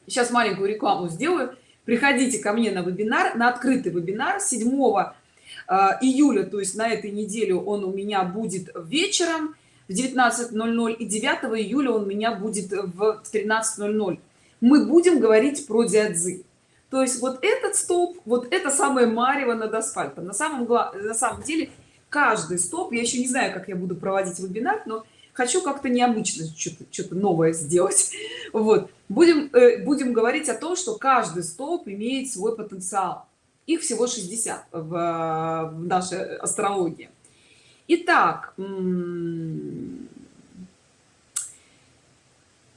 Сейчас маленькую рекламу сделаю приходите ко мне на вебинар на открытый вебинар 7 э, июля то есть на этой неделе он у меня будет вечером в 19:00 и 9 июля он у меня будет в 13:00 мы будем говорить про диадзы то есть вот этот столб вот это самое марево над асфальтом. На самом на самом деле каждый стоп я еще не знаю как я буду проводить вебинар но хочу как-то необычно что-то что новое сделать. Вот. Будем э, будем говорить о том что каждый столб имеет свой потенциал. Их всего 60 в, в нашей астрологии. Итак,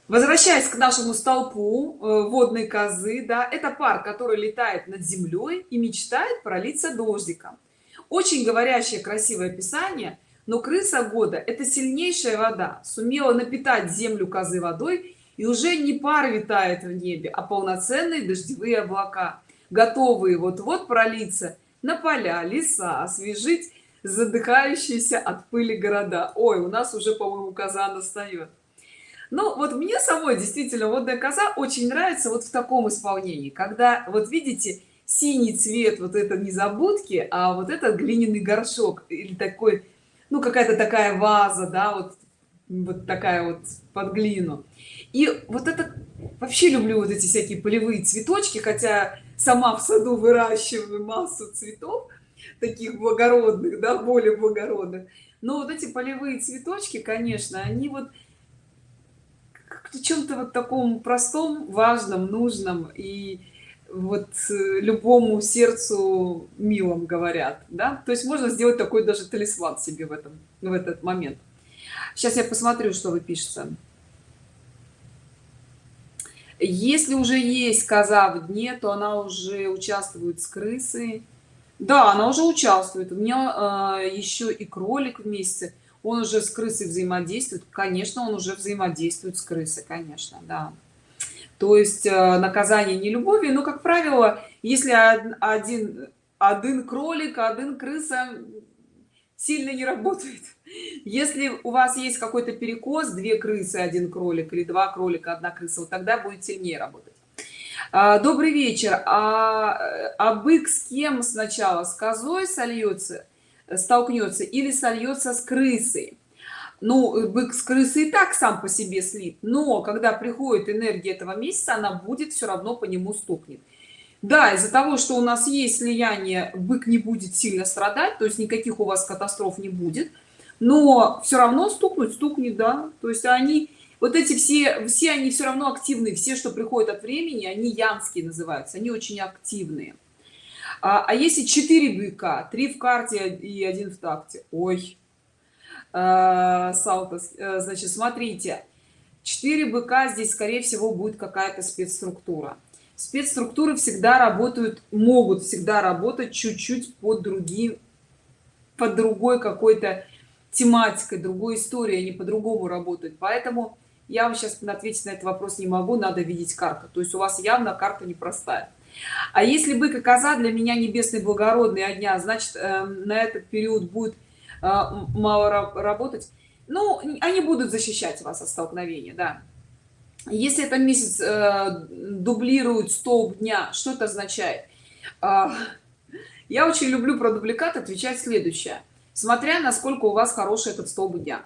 возвращаясь к нашему столпу э, водной козы да это пар который летает над землей и мечтает пролиться дождиком. Очень говорящее красивое описание но крыса года это сильнейшая вода. Сумела напитать землю козы водой и уже не пар витает в небе а полноценные дождевые облака. Готовые вот-вот пролиться на поля леса освежить задыхающиеся от пыли города. Ой у нас уже по-моему коза настает ну вот мне самой действительно водная коза очень нравится вот в таком исполнении когда вот видите синий цвет вот это незабудки а вот этот глиняный горшок или такой ну какая-то такая ваза да вот вот такая вот под глину и вот это вообще люблю вот эти всякие полевые цветочки хотя сама в саду выращиваю массу цветов таких благородных да более благородных но вот эти полевые цветочки конечно они вот чем-то вот таком простом важном нужном и вот э, любому сердцу милом говорят да? То есть можно сделать такой даже талисман себе в этом в этот момент. Сейчас я посмотрю что вы пишете если уже есть коза в дне то она уже участвует с крысой. Да она уже участвует. У меня э, еще и кролик вместе. Он уже с крысой взаимодействует. Конечно он уже взаимодействует с крысой конечно да то есть э, наказание не любовью но как правило если один один кролик один крыса сильно не работает. Если у вас есть какой-то перекос две крысы один кролик или два кролика одна крыса вот тогда будет сильнее работать. А, добрый вечер. А, а бык с кем сначала? С козой сольется столкнется или сольется с крысой ну бык с крысы и так сам по себе слит но когда приходит энергия этого месяца она будет все равно по нему стукнет. Да из-за того что у нас есть слияние бык не будет сильно страдать то есть никаких у вас катастроф не будет но все равно стукнуть стукнет да. То есть они вот эти все все они все равно активные все что приходят от времени они янские называются они очень активные. А, а если 4 быка 3 в карте и один в такте ой салтос э, значит смотрите 4 быка здесь скорее всего будет какая-то спецструктура. Спецструктуры всегда работают могут всегда работать чуть-чуть под другим под другой какой-то тематикой другой историей они по-другому работают. Поэтому я вам сейчас ответить на этот вопрос не могу надо видеть карту. То есть у вас явно карта непростая. А если бык и коза для меня небесный благородный огня значит э, на этот период будет э, мало работать ну они будут защищать вас от столкновения да. Если это месяц э, дублирует столб дня что это означает? Э, я очень люблю про дубликат отвечать следующее. Смотря насколько у вас хороший этот столб дня.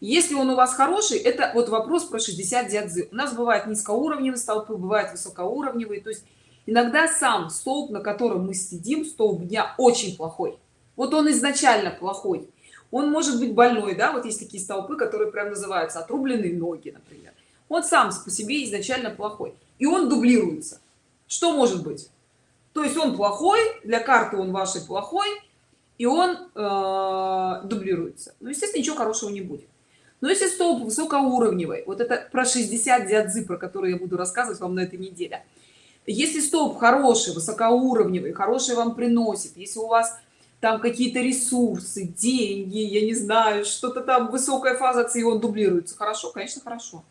Если он у вас хороший это вот вопрос про 60 дядзы у нас бывает низкоуровневые столпы бывает высокоуровневые. То есть иногда сам столб на котором мы сидим столб дня очень плохой вот он изначально плохой. Он может быть больной да вот есть такие столпы которые прям называются отрубленные ноги например. Он сам по себе изначально плохой. И он дублируется. Что может быть? То есть он плохой для карты он вашей плохой и он э, дублируется. Ну естественно ничего хорошего не будет. Но если столб высокоуровневый вот это про 60 диадзы про которые я буду рассказывать вам на этой неделе. Если столб хороший высокоуровневый хороший вам приносит если у вас там какие-то ресурсы деньги я не знаю что-то там высокая фаза и он дублируется. Хорошо конечно хорошо.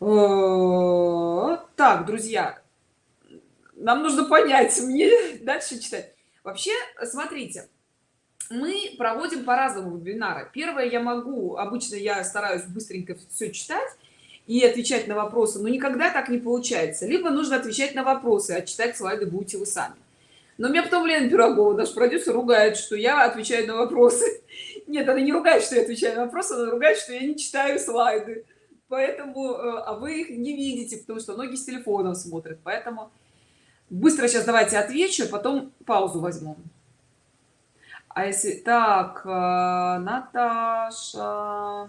Э, так друзья нам нужно понять мне дальше читать. Вообще смотрите мы проводим по-разному вебинары. Первое я могу обычно я стараюсь быстренько все читать и отвечать на вопросы но никогда так не получается. Либо нужно отвечать на вопросы а читать слайды будете вы сами но меня потом лена пирогова наш продюсер ругает что я отвечаю на вопросы. Нет она не ругает что я отвечаю на вопросы она ругает что я не читаю слайды. Поэтому э, а вы их не видите потому что многие с телефоном смотрят. Поэтому быстро сейчас давайте отвечу потом паузу возьмем а если так э, наташа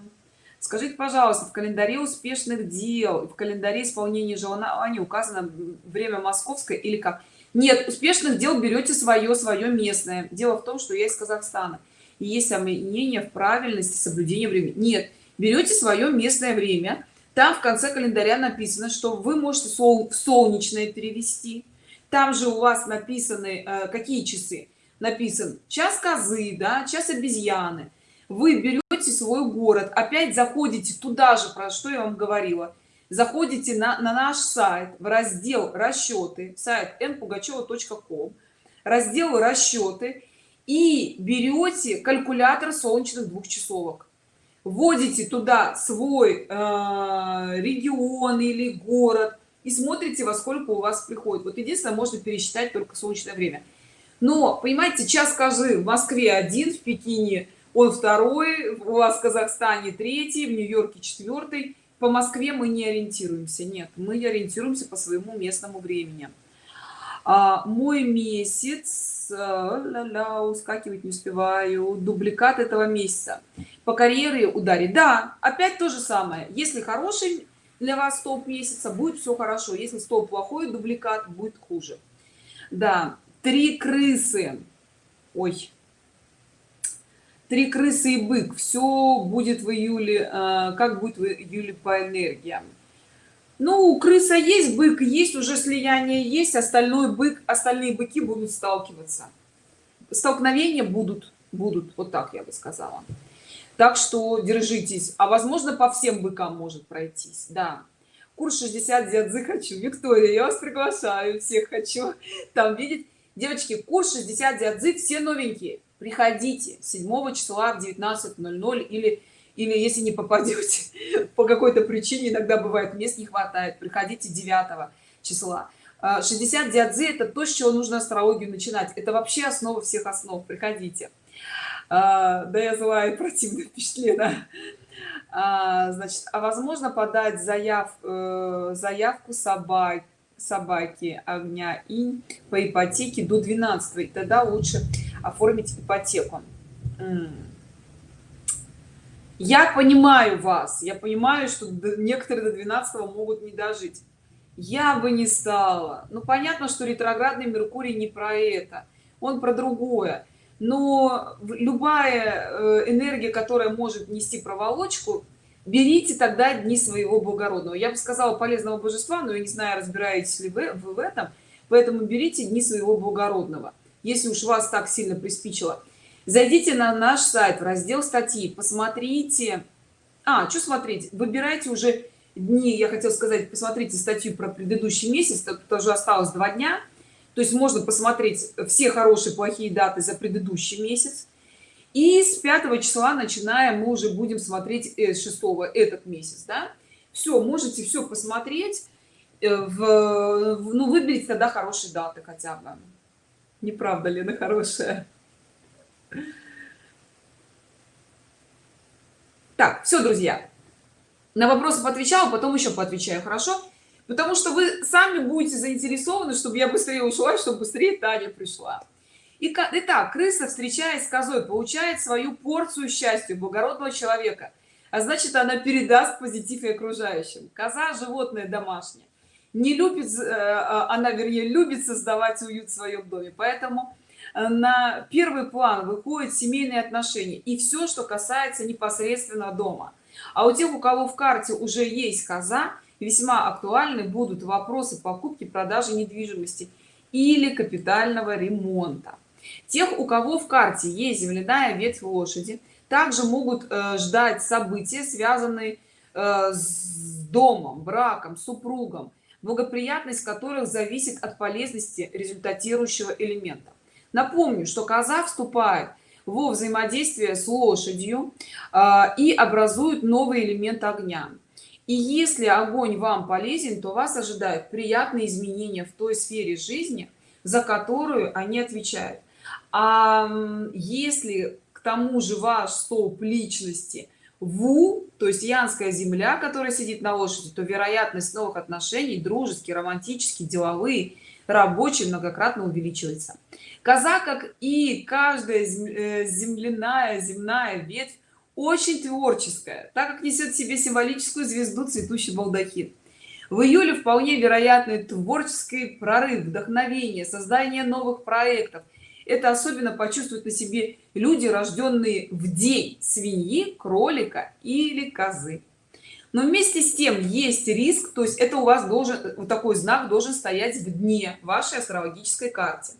скажите пожалуйста в календаре успешных дел в календаре исполнения желаний указано время московское или как нет успешных дел берете свое свое местное. Дело в том что я из казахстана. И есть сомнения в правильности соблюдения времени. Нет берете свое местное время. Там в конце календаря написано что вы можете сол солнечное перевести. Там же у вас написаны э, какие часы? Написан час козы да час обезьяны. Вы берете свой город опять заходите туда же про что я вам говорила заходите на, на наш сайт в раздел расчеты сайт npugacheva.com раздел расчеты и берете калькулятор солнечных двухчасовок вводите туда свой э, регион или город и смотрите во сколько у вас приходит. Вот единственное можно пересчитать только солнечное время. Но понимаете час скажи в москве один в пекине он второй у вас в казахстане третий в нью-йорке четвертый по москве мы не ориентируемся нет мы ориентируемся по своему местному времени. А, мой месяц ля -ля, ускакивать не успеваю дубликат этого месяца. По карьере ударить да опять то же самое. Если хороший для вас топ месяца будет все хорошо. Если стоп плохой дубликат будет хуже. Да три крысы. Ой три крысы и бык. Все будет в июле э, как будет в июле по энергиям? Ну крыса есть бык есть уже слияние есть остальной бык остальные быки будут сталкиваться. Столкновения будут будут вот так я бы сказала. Так что держитесь. А возможно по всем быкам может пройтись да. Курс 60 дядзы хочу виктория я вас приглашаю всех хочу там видеть. Девочки курс 60 дядзы все новенькие приходите 7 числа в 19:00 или или если не попадете по какой-то причине иногда бывает мест не хватает приходите 9 числа. 60 дядзы это то с чего нужно астрологию начинать. Это вообще основа всех основ. Приходите. А, да я злая и противно впечатлена а, значит а возможно подать заяв э, заявку собак собаки огня и по ипотеке до 12 и тогда лучше оформить ипотеку. Я понимаю вас. Я понимаю что некоторые до 12 могут не дожить. Я бы не стала. Ну понятно что ретроградный меркурий не про это. Он про другое. Но любая э, энергия которая может нести проволочку берите тогда дни своего благородного. Я бы сказала полезного божества но я не знаю разбираетесь ли вы, в этом. Поэтому берите дни своего благородного если уж вас так сильно приспичило зайдите на наш сайт в раздел статьи посмотрите. А что смотреть? Выбирайте уже дни я хотел сказать посмотрите статью про предыдущий месяц тоже осталось два дня. То есть можно посмотреть все хорошие плохие даты за предыдущий месяц. И с 5 числа начинаем мы уже будем смотреть 6 э, этот месяц да? все можете все посмотреть э, в, ну выберите тогда хорошие даты хотя бы не правда ли на хорошая? Так все друзья. На вопросы отвечала потом еще поотвечаю хорошо? Потому что вы сами будете заинтересованы чтобы я быстрее ушла чтобы быстрее таня пришла. Итак крыса встречаясь с козой получает свою порцию счастья благородного человека. А значит она передаст позитив и окружающим. Коза животное домашнее не любит э, а, она вернее любит создавать уют в своем доме. Поэтому э, на первый план выходят семейные отношения и все что касается непосредственно дома. А у тех у кого в карте уже есть коза весьма актуальны будут вопросы покупки продажи недвижимости или капитального ремонта. Тех у кого в карте есть земляная ветвь лошади также могут э, ждать события связанные э, с домом браком супругом благоприятность которых зависит от полезности результатирующего элемента. Напомню что коза вступает во взаимодействие с лошадью э, и образует новый элемент огня. И если огонь вам полезен то вас ожидают приятные изменения в той сфере жизни за которую они отвечают. А если к тому же ваш столб личности ву то есть янская земля которая сидит на лошади то вероятность новых отношений дружеские романтические деловые рабочие многократно увеличивается. Коза как и каждая э, земляная земная ветвь очень творческая так как несет в себе символическую звезду цветущий балдахин. В июле вполне вероятный творческий прорыв вдохновение создание новых проектов это особенно почувствуют на себе люди рожденные в день свиньи кролика или козы. Но вместе с тем есть риск то есть это у вас должен вот такой знак должен стоять в дне вашей астрологической карте.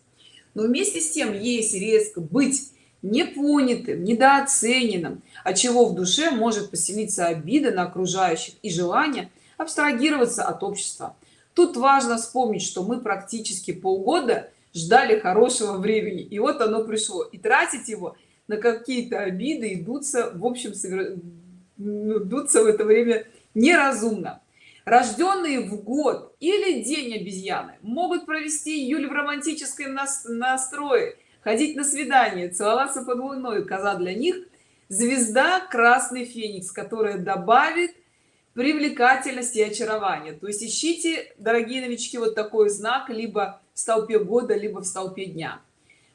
Но вместе с тем есть риск быть непонятым недооцененным от чего в душе может поселиться обида на окружающих и желание абстрагироваться от общества. Тут важно вспомнить что мы практически полгода ждали хорошего времени. И вот оно пришло. И тратить его на какие-то обиды идутся в общем идутся в это время неразумно. Рожденные в год или день обезьяны могут провести июль в романтическом настрое ходить на свидание целоваться под луной. Коза для них звезда красный феникс которая добавит привлекательность и очарование. То есть ищите дорогие новички вот такой знак либо в столпе года либо в столпе дня.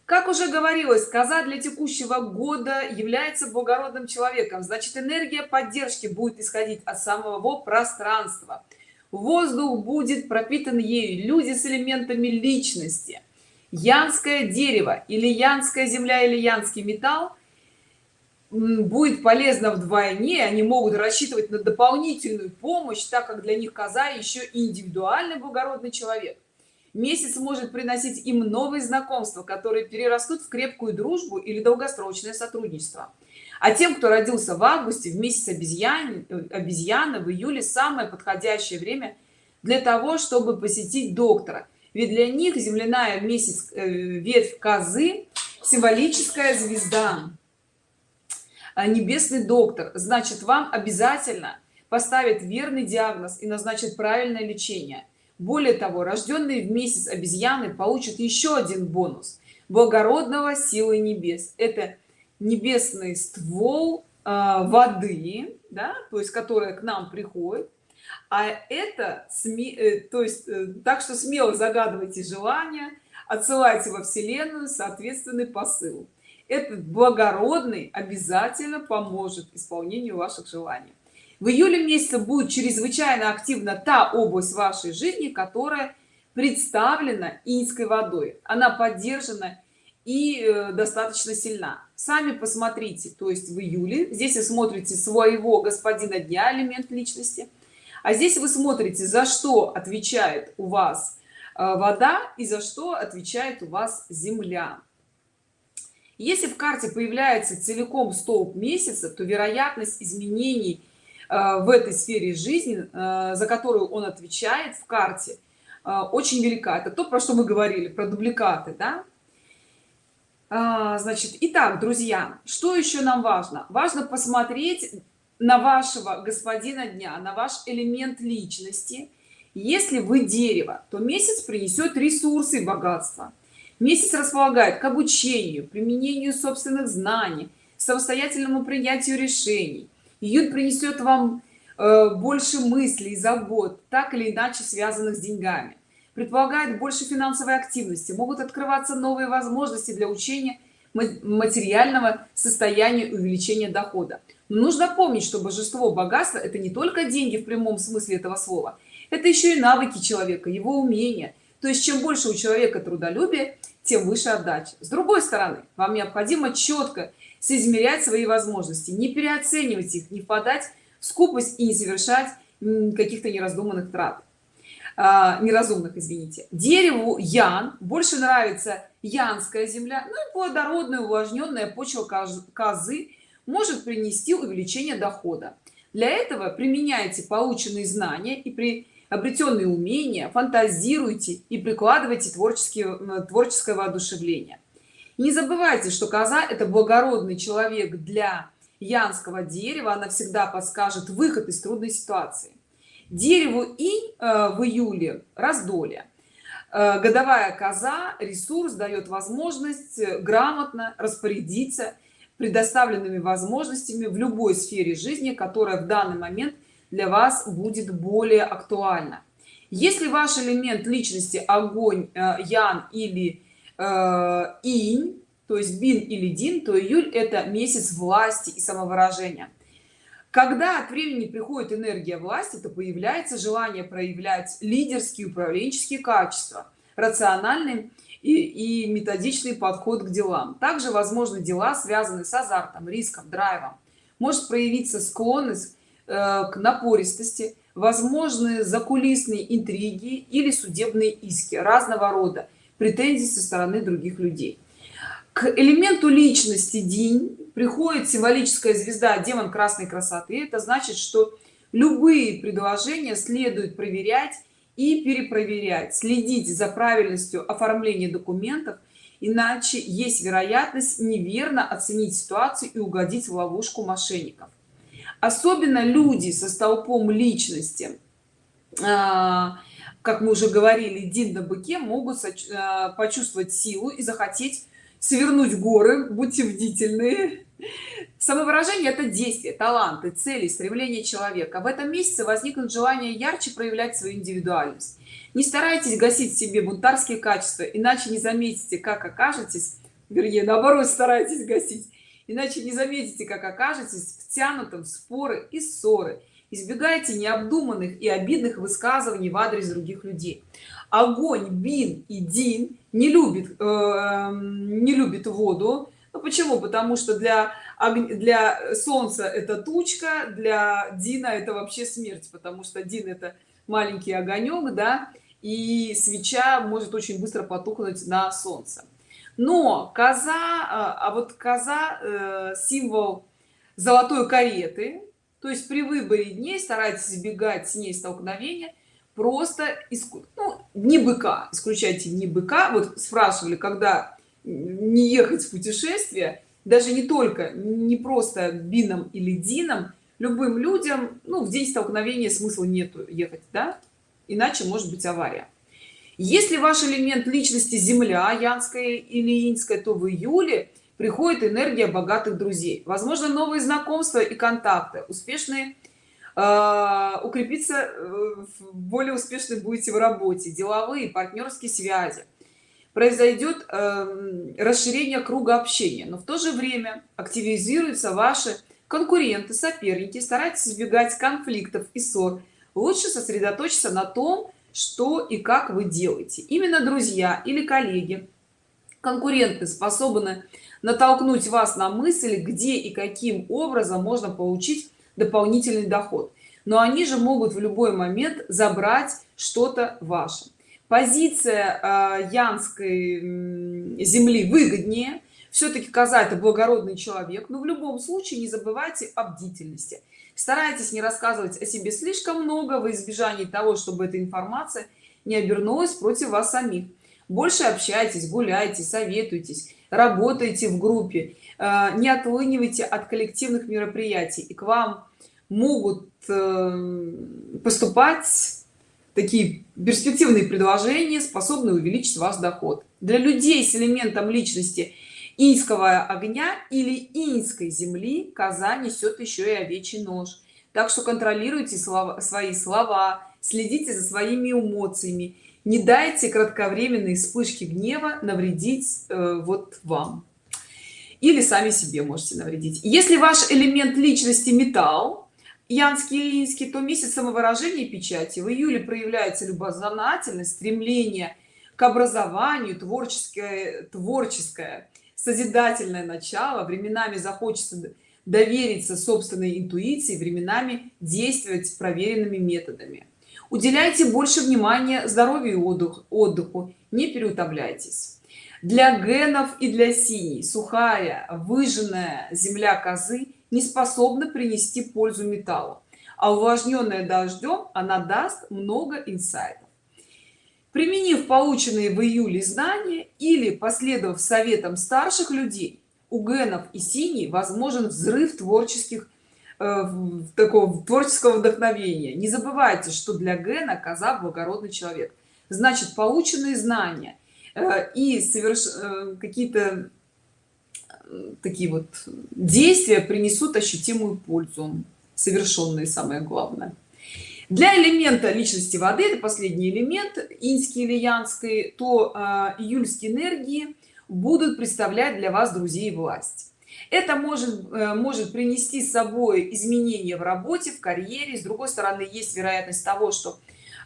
Как уже говорилось коза для текущего года является благородным человеком. Значит энергия поддержки будет исходить от самого пространства. Воздух будет пропитан ею. Люди с элементами личности. Янское дерево или янская земля или янский металл будет полезно вдвойне. Они могут рассчитывать на дополнительную помощь так как для них коза еще индивидуальный благородный человек месяц может приносить им новые знакомства которые перерастут в крепкую дружбу или долгосрочное сотрудничество. А тем кто родился в августе в месяц обезьян обезьяны в июле самое подходящее время для того чтобы посетить доктора. Ведь для них земляная месяц э, ветвь козы символическая звезда а небесный доктор. Значит вам обязательно поставит верный диагноз и назначит правильное лечение более того рожденные в месяц обезьяны получат еще один бонус благородного силы небес. Это небесный ствол э, воды да то есть которая к нам приходит. А это сме э, то есть э, так что смело загадывайте желания отсылайте во вселенную соответственный посыл. Этот благородный обязательно поможет исполнению ваших желаний в июле месяце будет чрезвычайно активна та область вашей жизни которая представлена инской водой. Она поддержана и э, достаточно сильна. Сами посмотрите то есть в июле. Здесь вы смотрите своего господина дня элемент личности. А здесь вы смотрите за что отвечает у вас э, вода и за что отвечает у вас земля. Если в карте появляется целиком столб месяца то вероятность изменений в этой сфере жизни э, за которую он отвечает в карте э, очень велика. Это то про что мы говорили про дубликаты да? А, значит итак друзья что еще нам важно? Важно посмотреть на вашего господина дня на ваш элемент личности. Если вы дерево то месяц принесет ресурсы и богатство. Месяц располагает к обучению применению собственных знаний самостоятельному принятию решений июнь принесет вам э, больше мыслей забот так или иначе связанных с деньгами. Предполагает больше финансовой активности могут открываться новые возможности для учения материального состояния увеличения дохода. Но нужно помнить что божество богатства это не только деньги в прямом смысле этого слова. Это еще и навыки человека его умения. То есть чем больше у человека трудолюбия тем выше отдача. С другой стороны вам необходимо четко соизмерять свои возможности не переоценивать их не впадать в скупость и не совершать каких-то нераздуманных трат. А, неразумных извините. Дереву ян больше нравится янская земля ну и плодородная увлажненная почва козы может принести увеличение дохода. Для этого применяйте полученные знания и при обретенные умения фантазируйте и прикладывайте творческие творческое воодушевление не забывайте что коза это благородный человек для янского дерева. Она всегда подскажет выход из трудной ситуации. Дереву и э, в июле раздолье. Э, годовая коза ресурс дает возможность э, грамотно распорядиться предоставленными возможностями в любой сфере жизни которая в данный момент для вас будет более актуальна. Если ваш элемент личности огонь ян или инь то есть бин или дин то июль это месяц власти и самовыражения. Когда от времени приходит энергия власти то появляется желание проявлять лидерские управленческие качества рациональный и, и методичный подход к делам. Также возможны дела связанные с азартом риском драйвом. Может проявиться склонность э, к напористости возможны закулисные интриги или судебные иски разного рода претензий со стороны других людей. К элементу личности день приходит символическая звезда демон красной красоты. Это значит что любые предложения следует проверять и перепроверять следить за правильностью оформления документов иначе есть вероятность неверно оценить ситуацию и угодить в ловушку мошенников. Особенно люди со столпом личности а, как мы уже говорили дин на быке могут а, почувствовать силу и захотеть свернуть горы будьте бдительны. Самовыражение это действие таланты цели стремление человека. В этом месяце возникнут желание ярче проявлять свою индивидуальность. Не старайтесь гасить в себе бунтарские качества иначе не заметите как окажетесь вернее наоборот старайтесь гасить иначе не заметите как окажетесь втянутым в споры и ссоры избегайте необдуманных и обидных высказываний в адрес других людей. Огонь бин и дин не любит э, не любит воду. Ну, почему? Потому что для для солнца это тучка для дина это вообще смерть потому что дин это маленький огонек да и свеча может очень быстро потухнуть на солнце. Но коза а, а вот коза э, символ золотой кареты то есть при выборе дней старайтесь избегать с ней столкновения просто иску... ну, не быка исключайте не быка. Вот спрашивали когда не ехать в путешествие даже не только не просто бином или дином любым людям ну в день столкновения смысла нету ехать да? Иначе может быть авария. Если ваш элемент личности земля янская или инская то в июле приходит энергия богатых друзей. Возможно новые знакомства и контакты. Успешные э, укрепиться э, более успешно будете в работе. Деловые партнерские связи. Произойдет э, расширение круга общения. Но в то же время активизируются ваши конкуренты соперники. Старайтесь избегать конфликтов и ссор. Лучше сосредоточиться на том что и как вы делаете. Именно друзья или коллеги конкуренты способны натолкнуть вас на мысль где и каким образом можно получить дополнительный доход. Но они же могут в любой момент забрать что-то ваше. Позиция э, янской земли выгоднее. Все-таки коза это благородный человек но в любом случае не забывайте о бдительности. Старайтесь не рассказывать о себе слишком много во избежание того чтобы эта информация не обернулась против вас самих больше общайтесь гуляйте советуйтесь работайте в группе. Э, не отлынивайте от коллективных мероприятий. И к вам могут э, поступать такие перспективные предложения способные увеличить ваш доход. Для людей с элементом личности инского огня или инской земли коза несет еще и овечий нож. Так что контролируйте слова, свои слова следите за своими эмоциями не дайте кратковременные вспышки гнева навредить э, вот вам. Или сами себе можете навредить. Если ваш элемент личности металл янский илинский то месяц самовыражения печати в июле проявляется любознательность стремление к образованию творческое творческое созидательное начало. Временами захочется довериться собственной интуиции временами действовать проверенными методами уделяйте больше внимания здоровью и отдых, отдыху. Не переутомляйтесь. Для генов и для синей сухая выжженная земля козы не способна принести пользу металлу а увлажненная дождем она даст много инсайтов. Применив полученные в июле знания или последовав советам старших людей у генов и синий возможен взрыв творческих такого творческого вдохновения. Не забывайте что для гена коза благородный человек. Значит полученные знания э, и соверш э, какие-то такие вот действия принесут ощутимую пользу совершенные самое главное. Для элемента личности воды это последний элемент инский или янской то э, июльские энергии будут представлять для вас друзей власть это может э, может принести с собой изменения в работе в карьере. С другой стороны есть вероятность того что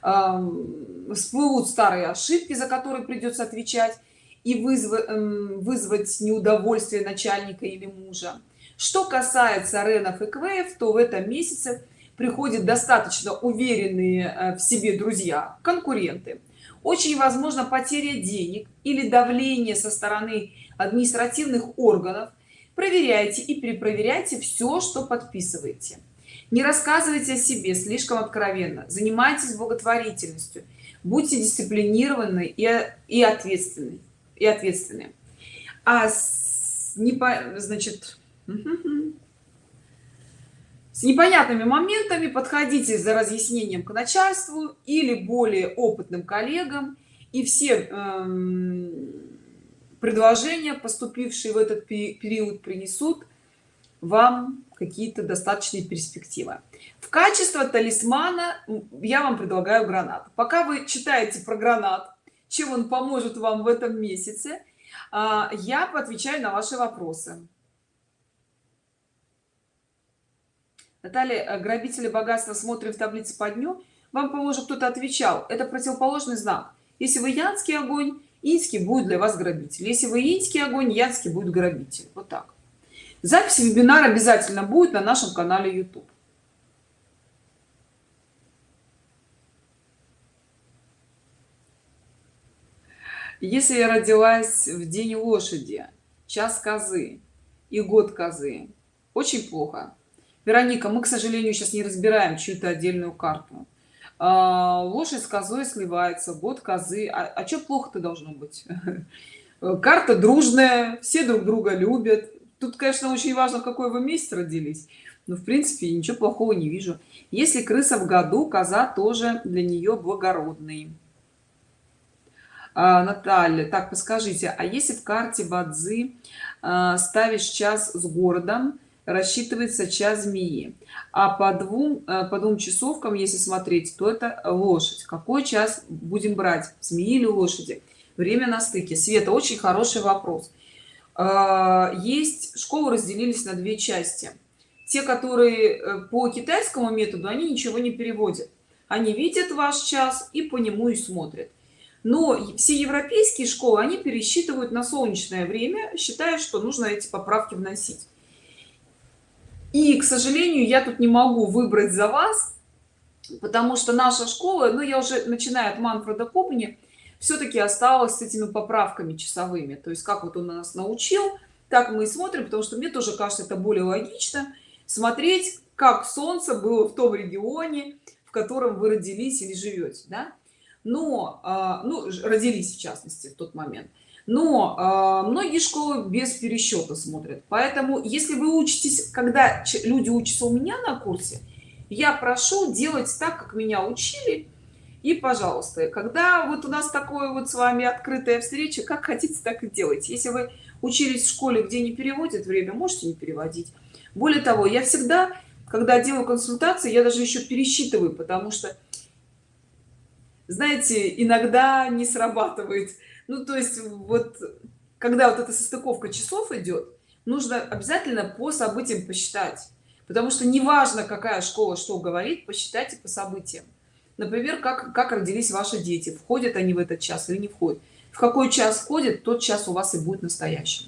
э, всплывут старые ошибки за которые придется отвечать и вызвать эм, вызвать неудовольствие начальника или мужа. Что касается ренов и квеев то в этом месяце приходят достаточно уверенные э, в себе друзья конкуренты. Очень возможно потеря денег или давление со стороны административных органов проверяйте и перепроверяйте все что подписываете. Не рассказывайте о себе слишком откровенно. Занимайтесь благотворительностью. Будьте дисциплинированы и, и ответственны и ответственны. А с, не по значит с непонятными моментами подходите за разъяснением к начальству или более опытным коллегам и все эм, предложения поступившие в этот период принесут вам какие-то достаточные перспективы. В качестве талисмана я вам предлагаю гранат пока вы читаете про гранат чем он поможет вам в этом месяце а, я отвечаю на ваши вопросы. Наталья э, грабители богатства смотрим в таблице по дню. Вам поможет кто-то отвечал. Это противоположный знак. Если вы янский огонь инский будет для вас грабитель. Если вы инский огонь янский будет грабитель. Вот так. Запись вебинара обязательно будет на нашем канале youtube. Если я родилась в день лошади час козы и год козы очень плохо. Вероника мы к сожалению сейчас не разбираем чью-то отдельную карту а, лошадь с козой сливается год козы. А, а что плохо-то должно быть? Карта дружная все друг друга любят. Тут конечно очень важно в какой вы месяц родились но в принципе ничего плохого не вижу. Если крыса в году коза тоже для нее благородный. А, наталья так подскажите а если в карте бадзи а, ставишь час с городом рассчитывается час змеи. А по двум э, по двум часовкам если смотреть то это лошадь. Какой час будем брать змеи или лошади? Время на стыке. Света очень хороший вопрос. А, есть школы разделились на две части. Те которые э, по китайскому методу они ничего не переводят. Они видят ваш час и по нему и смотрят. Но все европейские школы они пересчитывают на солнечное время считая что нужно эти поправки вносить и к сожалению я тут не могу выбрать за вас потому что наша школа ну я уже начиная от манфреда копни все-таки осталась с этими поправками часовыми то есть как вот он нас научил так мы и смотрим потому что мне тоже кажется это более логично смотреть как солнце было в том регионе в котором вы родились или живете да? но а, ну родились в частности в тот момент но э, многие школы без пересчета смотрят. Поэтому если вы учитесь когда люди учатся у меня на курсе я прошу делать так как меня учили и пожалуйста когда вот у нас такое вот с вами открытая встреча как хотите так и делайте. Если вы учились в школе где не переводят время можете не переводить. Более того я всегда когда делаю консультации я даже еще пересчитываю потому что знаете иногда не срабатывает ну то есть вот когда вот эта состыковка часов идет нужно обязательно по событиям посчитать. Потому что неважно какая школа что говорит посчитайте по событиям. Например как как родились ваши дети входят они в этот час или не входят. В какой час входит тот час у вас и будет настоящим.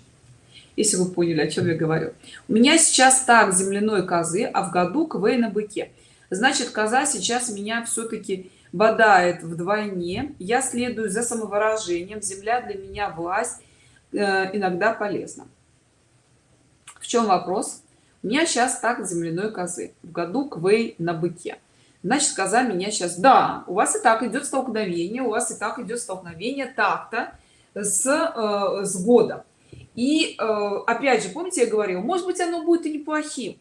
Если вы поняли о чем я говорю. У меня сейчас так земляной козы а в году квей на быке. Значит коза сейчас меня все-таки бодает вдвойне. Я следую за самовыражением. Земля для меня власть э, иногда полезна. В чем вопрос? У меня сейчас так земляной козы. В году квей на быке. Значит коза меня сейчас да у вас и так идет столкновение у вас и так идет столкновение так-то с э, с годом и э, опять же помните я говорил может быть оно будет и неплохим.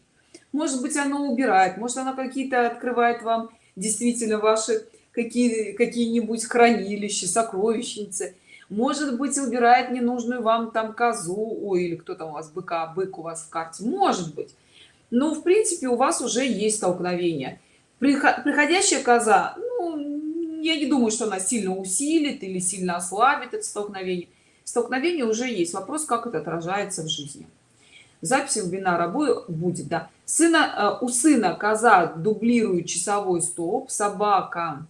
Может быть оно убирает. Может она какие-то открывает вам действительно ваши какие какие-нибудь хранилища сокровищницы. Может быть убирает ненужную вам там козу ой или кто там у вас быка бык у вас в карте. Может быть. Но в принципе у вас уже есть столкновение. Приходящая коза ну, я не думаю что она сильно усилит или сильно ослабит это столкновение. Столкновение уже есть. Вопрос как это отражается в жизни. Запись вебинара будет да. Сына э, у сына коза дублирует часовой столб собака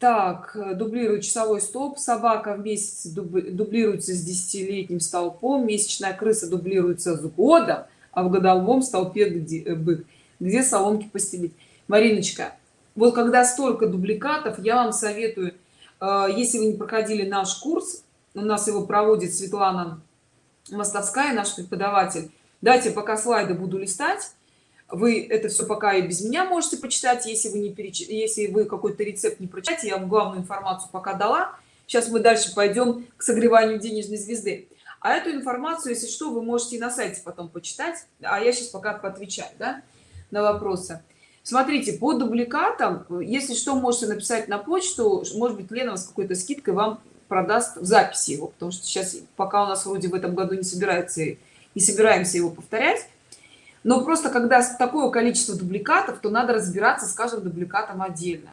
так дублирует часовой столб. Собака в месяц дублируется с десятилетним столпом месячная крыса дублируется с годом а в годовом столпе где э, бык. Где соломки постелить. Мариночка вот когда столько дубликатов я вам советую э, если вы не проходили наш курс у нас его проводит светлана мостовская наш преподаватель. Дайте пока слайды буду листать вы это все пока и без меня можете почитать если вы не переч... если вы какой-то рецепт не прочитаете я вам главную информацию пока дала. Сейчас мы дальше пойдем к согреванию денежной звезды. А эту информацию если что вы можете на сайте потом почитать. А я сейчас пока поотвечаю да, на вопросы. Смотрите по дубликатам если что можете написать на почту. Может быть лена с какой-то скидкой вам продаст в записи его потому что сейчас пока у нас вроде в этом году не собирается не собираемся его повторять но просто когда такое количество дубликатов то надо разбираться с каждым дубликатом отдельно.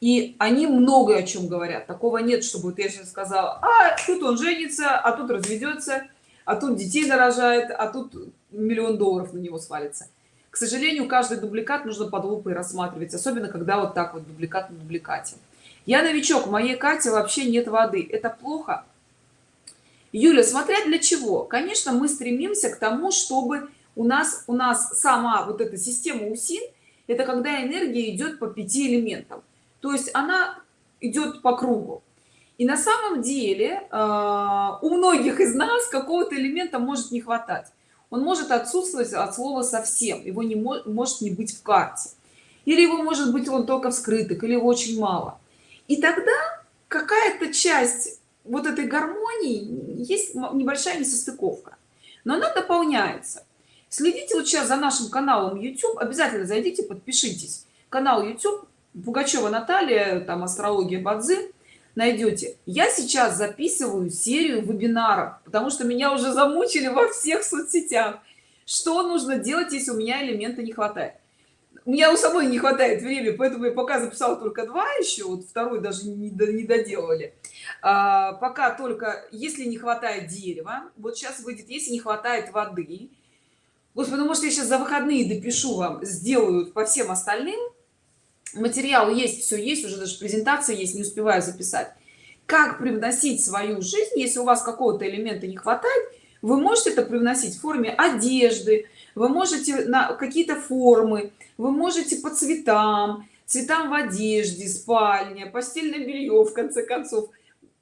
И они много о чем говорят. Такого нет чтобы вот я сейчас сказала а тут он женится а тут разведется а тут детей нарожает а тут миллион долларов на него свалится к сожалению каждый дубликат нужно под лупой рассматривать особенно когда вот так вот дубликат на дубликате. Я новичок в моей карте вообще нет воды. Это плохо? Юля смотря для чего. Конечно мы стремимся к тому чтобы у нас у нас сама вот эта система усин это когда энергия идет по пяти элементам. То есть она идет по кругу. И на самом деле э, у многих из нас какого-то элемента может не хватать. Он может отсутствовать от слова совсем его не может не быть в карте. Или его может быть он только в или его очень мало. И тогда какая-то часть вот этой гармонии есть небольшая несостыковка. Но она дополняется следите вот сейчас за нашим каналом youtube. Обязательно зайдите подпишитесь. Канал youtube пугачева наталья там астрология бадзи найдете. Я сейчас записываю серию вебинаров потому что меня уже замучили во всех соцсетях. Что нужно делать если у меня элемента не хватает? У меня у самой не хватает времени поэтому я пока записала только два еще вот второй даже не, не доделали. А, пока только если не хватает дерева вот сейчас выйдет если не хватает воды господи ну может я сейчас за выходные допишу вам сделаю по всем остальным. Материал есть все есть уже даже презентация есть не успеваю записать. Как привносить свою жизнь если у вас какого-то элемента не хватает вы можете это привносить в форме одежды вы можете на какие-то формы вы можете по цветам цветам в одежде спальня постельное белье в конце концов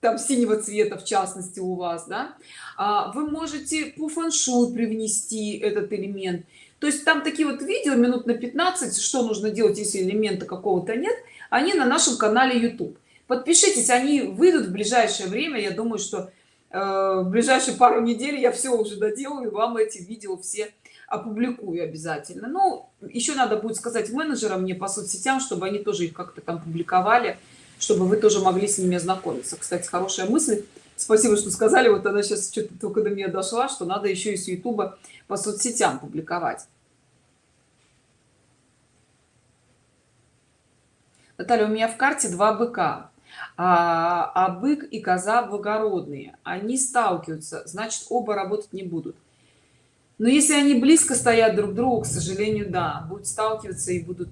там синего цвета в частности у вас да? А, вы можете по фэн-шуй привнести этот элемент. То есть там такие вот видео минут на 15 что нужно делать если элемента какого-то нет они на нашем канале youtube. Подпишитесь они выйдут в ближайшее время. Я думаю что э, в ближайшие пару недель я все уже доделаю вам эти видео все опубликую обязательно. Ну еще надо будет сказать менеджерам мне по соцсетям чтобы они тоже их как-то там публиковали чтобы вы тоже могли с ними ознакомиться. Кстати хорошая мысль. Спасибо что сказали. Вот она сейчас что-то только до меня дошла что надо еще и с youtube по соцсетям публиковать. Наталья, у меня в карте два быка, а, а бык и коза благородные. Они сталкиваются, значит, оба работать не будут. Но если они близко стоят друг к другу, к сожалению, да, будут сталкиваться и будут,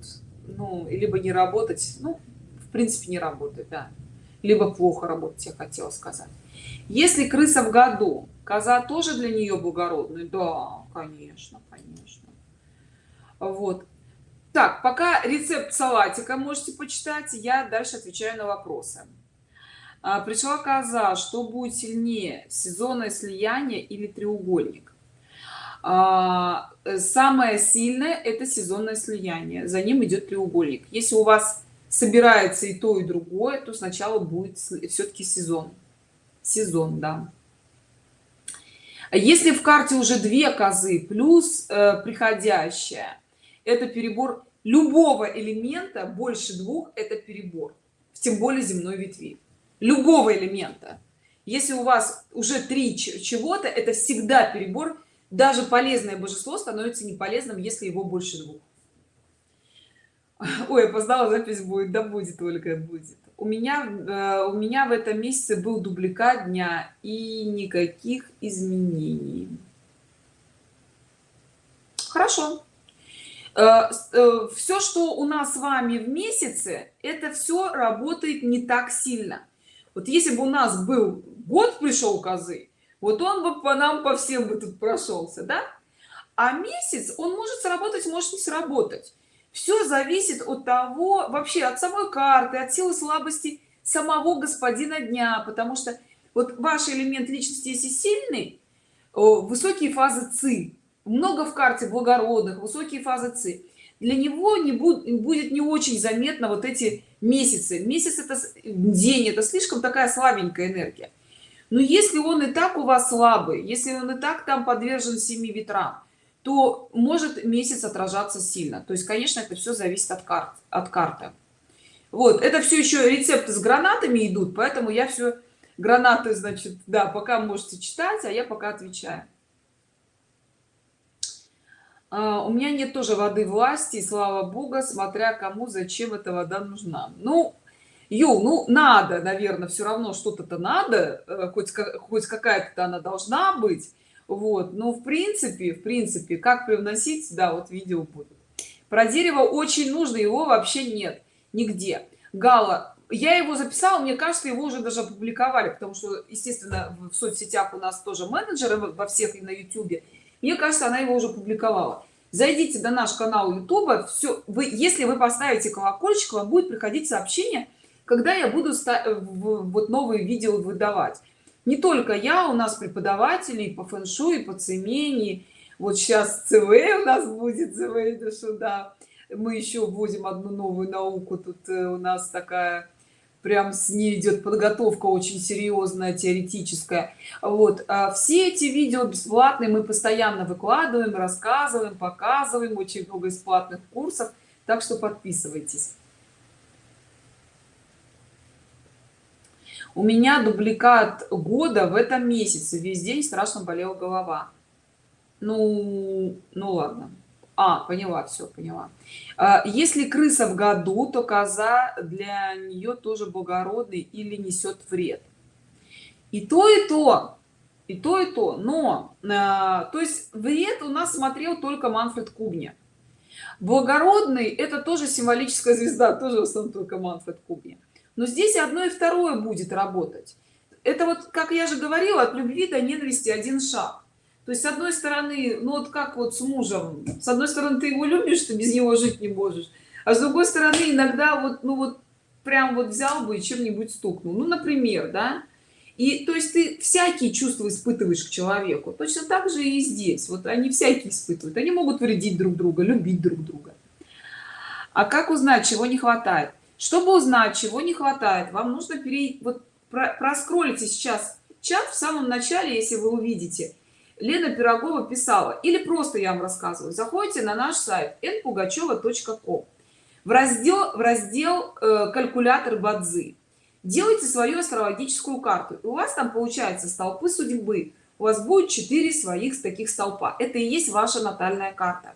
ну, либо не работать, ну, принципе, не работать, да, либо плохо работать, я хотела сказать. Если крыса в году, коза тоже для нее благородная? Да, конечно, конечно. Вот так пока рецепт салатика можете почитать я дальше отвечаю на вопросы а, пришла коза что будет сильнее сезонное слияние или треугольник а, самое сильное это сезонное слияние за ним идет треугольник если у вас собирается и то и другое то сначала будет все-таки сезон. Сезон да. Если в карте уже две козы плюс э, приходящая это перебор любого элемента больше двух это перебор тем более земной ветви. Любого элемента. Если у вас уже три чего-то это всегда перебор даже полезное божество становится не полезным если его больше двух ой опоздала запись будет да будет только будет. У меня э, у меня в этом месяце был дубликат дня и никаких изменений. Хорошо. Э, э, все что у нас с вами в месяце это все работает не так сильно. Вот если бы у нас был год пришел козы вот он бы по нам по всем бы тут прошелся да? А месяц он может сработать может не сработать все зависит от того вообще от самой карты от силы слабости самого господина дня потому что вот ваш элемент личности если сильный высокие фазы ци. Много в карте благородных высокие фазы ци. Для него не будет будет не очень заметно вот эти месяцы. Месяц это день это слишком такая слабенькая энергия. Но если он и так у вас слабый если он и так там подвержен семи ветрам то может месяц отражаться сильно. То есть конечно это все зависит от карт от карты. Вот это все еще рецепты с гранатами идут поэтому я все гранаты значит да пока можете читать а я пока отвечаю. А, у меня нет тоже воды власти слава бога смотря кому зачем эта вода нужна. Ну ю ну надо наверное все равно что-то-то надо э, хоть хоть какая-то она должна быть вот но в принципе в принципе как привносить да вот видео будет? Про дерево очень нужно его вообще нет нигде. Гала я его записала мне кажется его уже даже опубликовали потому что естественно в соцсетях у нас тоже менеджеры во всех и на youtube мне кажется она его уже публиковала зайдите на наш канал youtube все вы если вы поставите колокольчик вам будет приходить сообщение когда я буду вот новые видео выдавать не только я у нас преподаватели по фэн-шуй по цемени. Вот сейчас цв у нас будет цв что да. Мы еще вводим одну новую науку. Тут э, у нас такая прям с ней идет подготовка очень серьезная теоретическая. Вот а все эти видео бесплатные мы постоянно выкладываем рассказываем показываем. Очень много бесплатных курсов. Так что подписывайтесь у меня дубликат года в этом месяце. Весь день страшно болела голова. Ну ну ладно. А поняла все поняла. А, если крыса в году то коза для нее тоже благородный или несет вред. И то и то и то и то. Но а, то есть вред у нас смотрел только манфред кубня. Благородный это тоже символическая звезда тоже в основном только манфред кубня но здесь одно и второе будет работать. Это вот как я же говорила от любви до ненависти один шаг. То есть с одной стороны ну вот как вот с мужем. С одной стороны ты его любишь ты без него жить не можешь. А с другой стороны иногда вот ну вот прям вот взял бы и чем-нибудь стукнул. Ну например да. И то есть ты всякие чувства испытываешь к человеку. Точно так же и здесь. Вот они всякие испытывают. Они могут вредить друг друга любить друг друга. А как узнать чего не хватает чтобы узнать чего не хватает вам нужно перейти вот про, проскролите сейчас чат в самом начале если вы увидите. Лена пирогова писала или просто я вам рассказываю. Заходите на наш сайт npugacheva.com в раздел в раздел э, калькулятор бадзи делайте свою астрологическую карту и у вас там получается столпы судьбы. У вас будет 4 своих таких столпа. Это и есть ваша натальная карта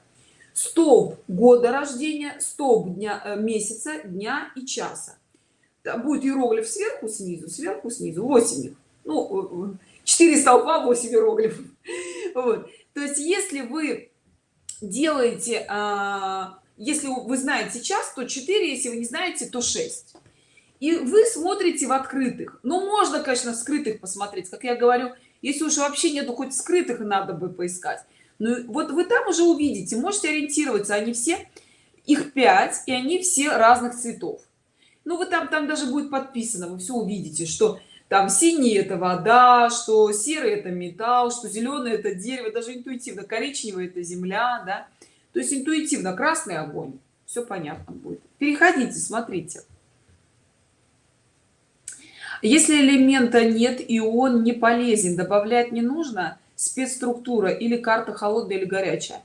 столб года рождения столб дня э, месяца дня и часа. Там будет иероглиф сверху снизу сверху снизу 8 их. Ну 4 э, столпа 8 иероглифов. Вот. то есть если вы делаете а, если вы знаете час то 4 если вы не знаете то 6 и вы смотрите в открытых. Ну, можно конечно в скрытых посмотреть. Как я говорю если уж вообще нету хоть скрытых надо бы поискать ну вот вы там уже увидите можете ориентироваться они все их 5 и они все разных цветов. Ну вы там там даже будет подписано вы все увидите что там синий это вода что серый это металл что зеленый это дерево даже интуитивно коричневый это земля да. То есть интуитивно красный огонь все понятно будет. Переходите смотрите. Если элемента нет и он не полезен добавлять не нужно спецструктура или карта холодная или горячая.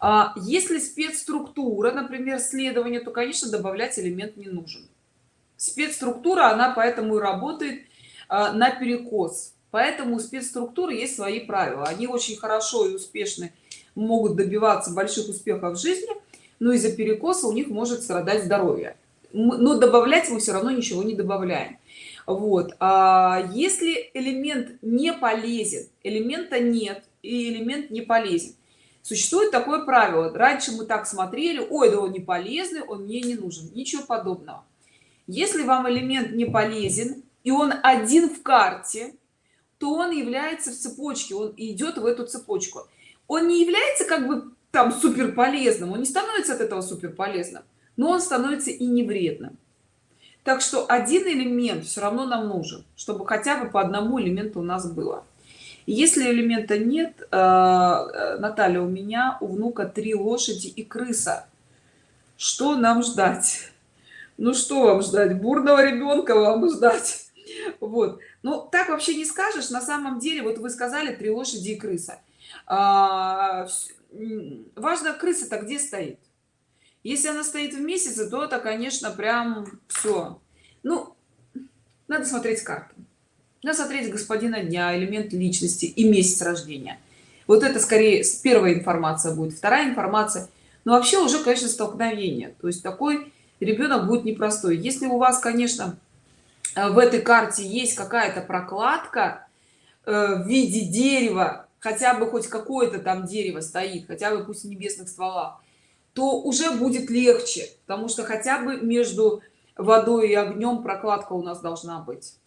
А если спецструктура например следование то конечно добавлять элемент не нужен. Спецструктура она поэтому и работает а, на перекос поэтому у спецструктуры есть свои правила. Они очень хорошо и успешно могут добиваться больших успехов в жизни но из-за перекоса у них может страдать здоровье. Но добавлять мы все равно ничего не добавляем вот а если элемент не полезен элемента нет и элемент не полезен. Существует такое правило. Раньше мы так смотрели ой да он не полезный он мне не нужен ничего подобного. Если вам элемент не полезен и он один в карте то он является в цепочке он идет в эту цепочку. Он не является как бы там супер полезным он не становится от этого супер полезным но он становится и не вредным так что один элемент все равно нам нужен чтобы хотя бы по одному элементу у нас было. Если элемента нет э, э, наталья у меня у внука три лошади и крыса. Что нам ждать? Ну что вам ждать? Бурного ребенка вам ждать? Вот. Ну так вообще не скажешь. На самом деле вот вы сказали три лошади и крыса. А, важно крыса-то где стоит если она стоит в месяце то это конечно прям все ну надо смотреть карту. Надо смотреть господина дня элемент личности и месяц рождения. Вот это скорее первая информация будет. Вторая информация. Но вообще уже конечно столкновение то есть такой ребенок будет непростой. Если у вас конечно в этой карте есть какая-то прокладка э, в виде дерева хотя бы хоть какое-то там дерево стоит хотя бы пусть небесных стволах то уже будет легче потому что хотя бы между водой и огнем прокладка у нас должна быть.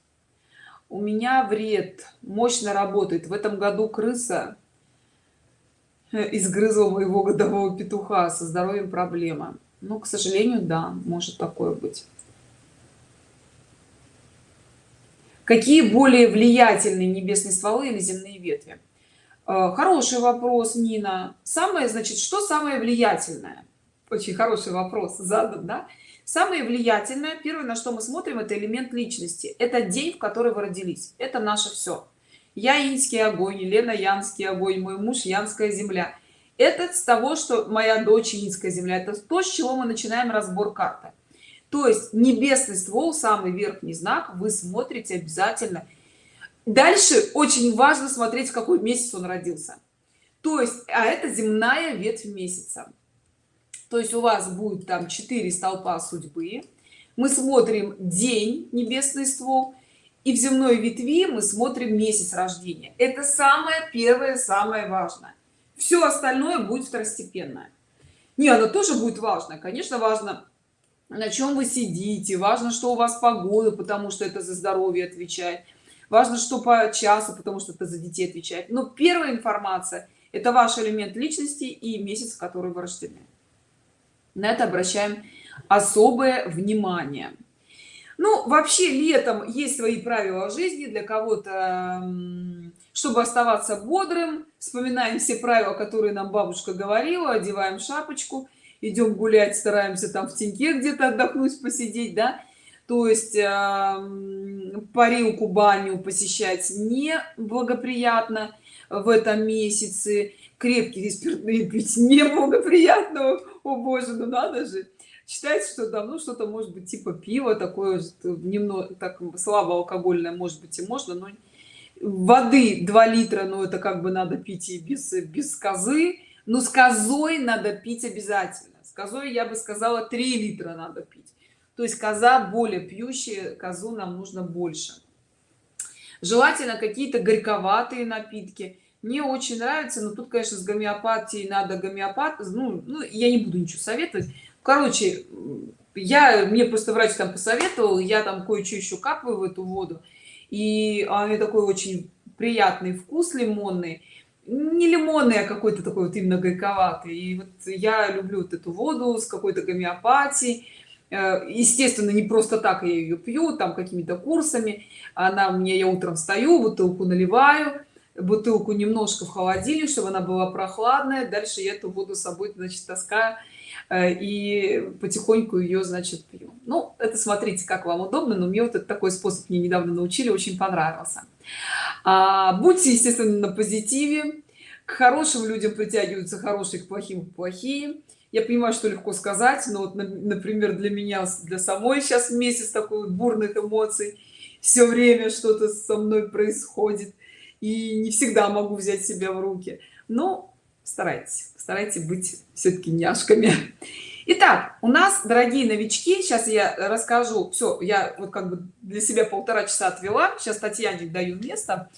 У меня вред мощно работает. В этом году крыса э, изгрызла моего годового петуха. Со здоровьем проблема. Ну к сожалению да может такое быть. Какие более влиятельные небесные стволы или земные ветви хороший вопрос нина. Самое значит что самое влиятельное? Очень хороший вопрос задан да? Самое влиятельное первое на что мы смотрим это элемент личности. Это день в который вы родились. Это наше все я инский огонь елена янский огонь мой муж янская земля. Это с того что моя дочь инская земля. Это то с чего мы начинаем разбор карты. То есть небесный ствол самый верхний знак. Вы смотрите обязательно дальше очень важно смотреть в какой месяц он родился. То есть а это земная ветвь месяца. То есть у вас будет там 4 столпа судьбы. Мы смотрим день небесный ствол и в земной ветви мы смотрим месяц рождения. Это самое первое самое важное. Все остальное будет второстепенное не оно тоже будет важно. Конечно важно на чем вы сидите важно что у вас погода потому что это за здоровье отвечает важно что по часу потому что это за детей отвечает но первая информация это ваш элемент личности и месяц в который вы рождены. На это обращаем особое внимание. Ну вообще летом есть свои правила жизни. Для кого-то чтобы оставаться бодрым вспоминаем все правила которые нам бабушка говорила одеваем шапочку идем гулять стараемся там в теньке где-то отдохнуть посидеть да то есть э, парилку баню посещать не благоприятно в этом месяце. Крепкие спиртные пить не благоприятно о боже ну надо же. Считается что давно что-то может быть типа пива такое немного так слабо алкогольное может быть и можно но воды 2 литра но это как бы надо пить и без без козы. Но с козой надо пить обязательно. С козой я бы сказала 3 литра надо пить то есть коза более пьющая козу нам нужно больше. Желательно какие-то горьковатые напитки. Мне очень нравится но тут конечно с гомеопатией надо гомеопат ну, ну я не буду ничего советовать. Короче я мне просто врач там посоветовал я там кое-что еще капаю в эту воду. И они такой очень приятный вкус лимонный. Не лимонный а какой-то такой вот именно горьковатый. И вот я люблю вот эту воду с какой-то гомеопатией естественно не просто так я ее пью там какими-то курсами. Она мне я утром встаю бутылку наливаю бутылку немножко в холодильник чтобы она была прохладная. Дальше я эту воду с собой значит таскаю э, и потихоньку ее значит пью. Ну это смотрите как вам удобно но мне вот этот такой способ мне недавно научили очень понравился. А, будьте естественно на позитиве. К хорошим людям притягиваются хорошие к плохим плохие я понимаю что легко сказать но вот например для меня для самой сейчас месяц такой вот бурных эмоций. Все время что-то со мной происходит и не всегда могу взять себя в руки. Но старайтесь старайтесь быть все-таки няшками. Итак, у нас дорогие новички сейчас я расскажу. Все я вот как бы для себя полтора часа отвела. Сейчас татьяне даю место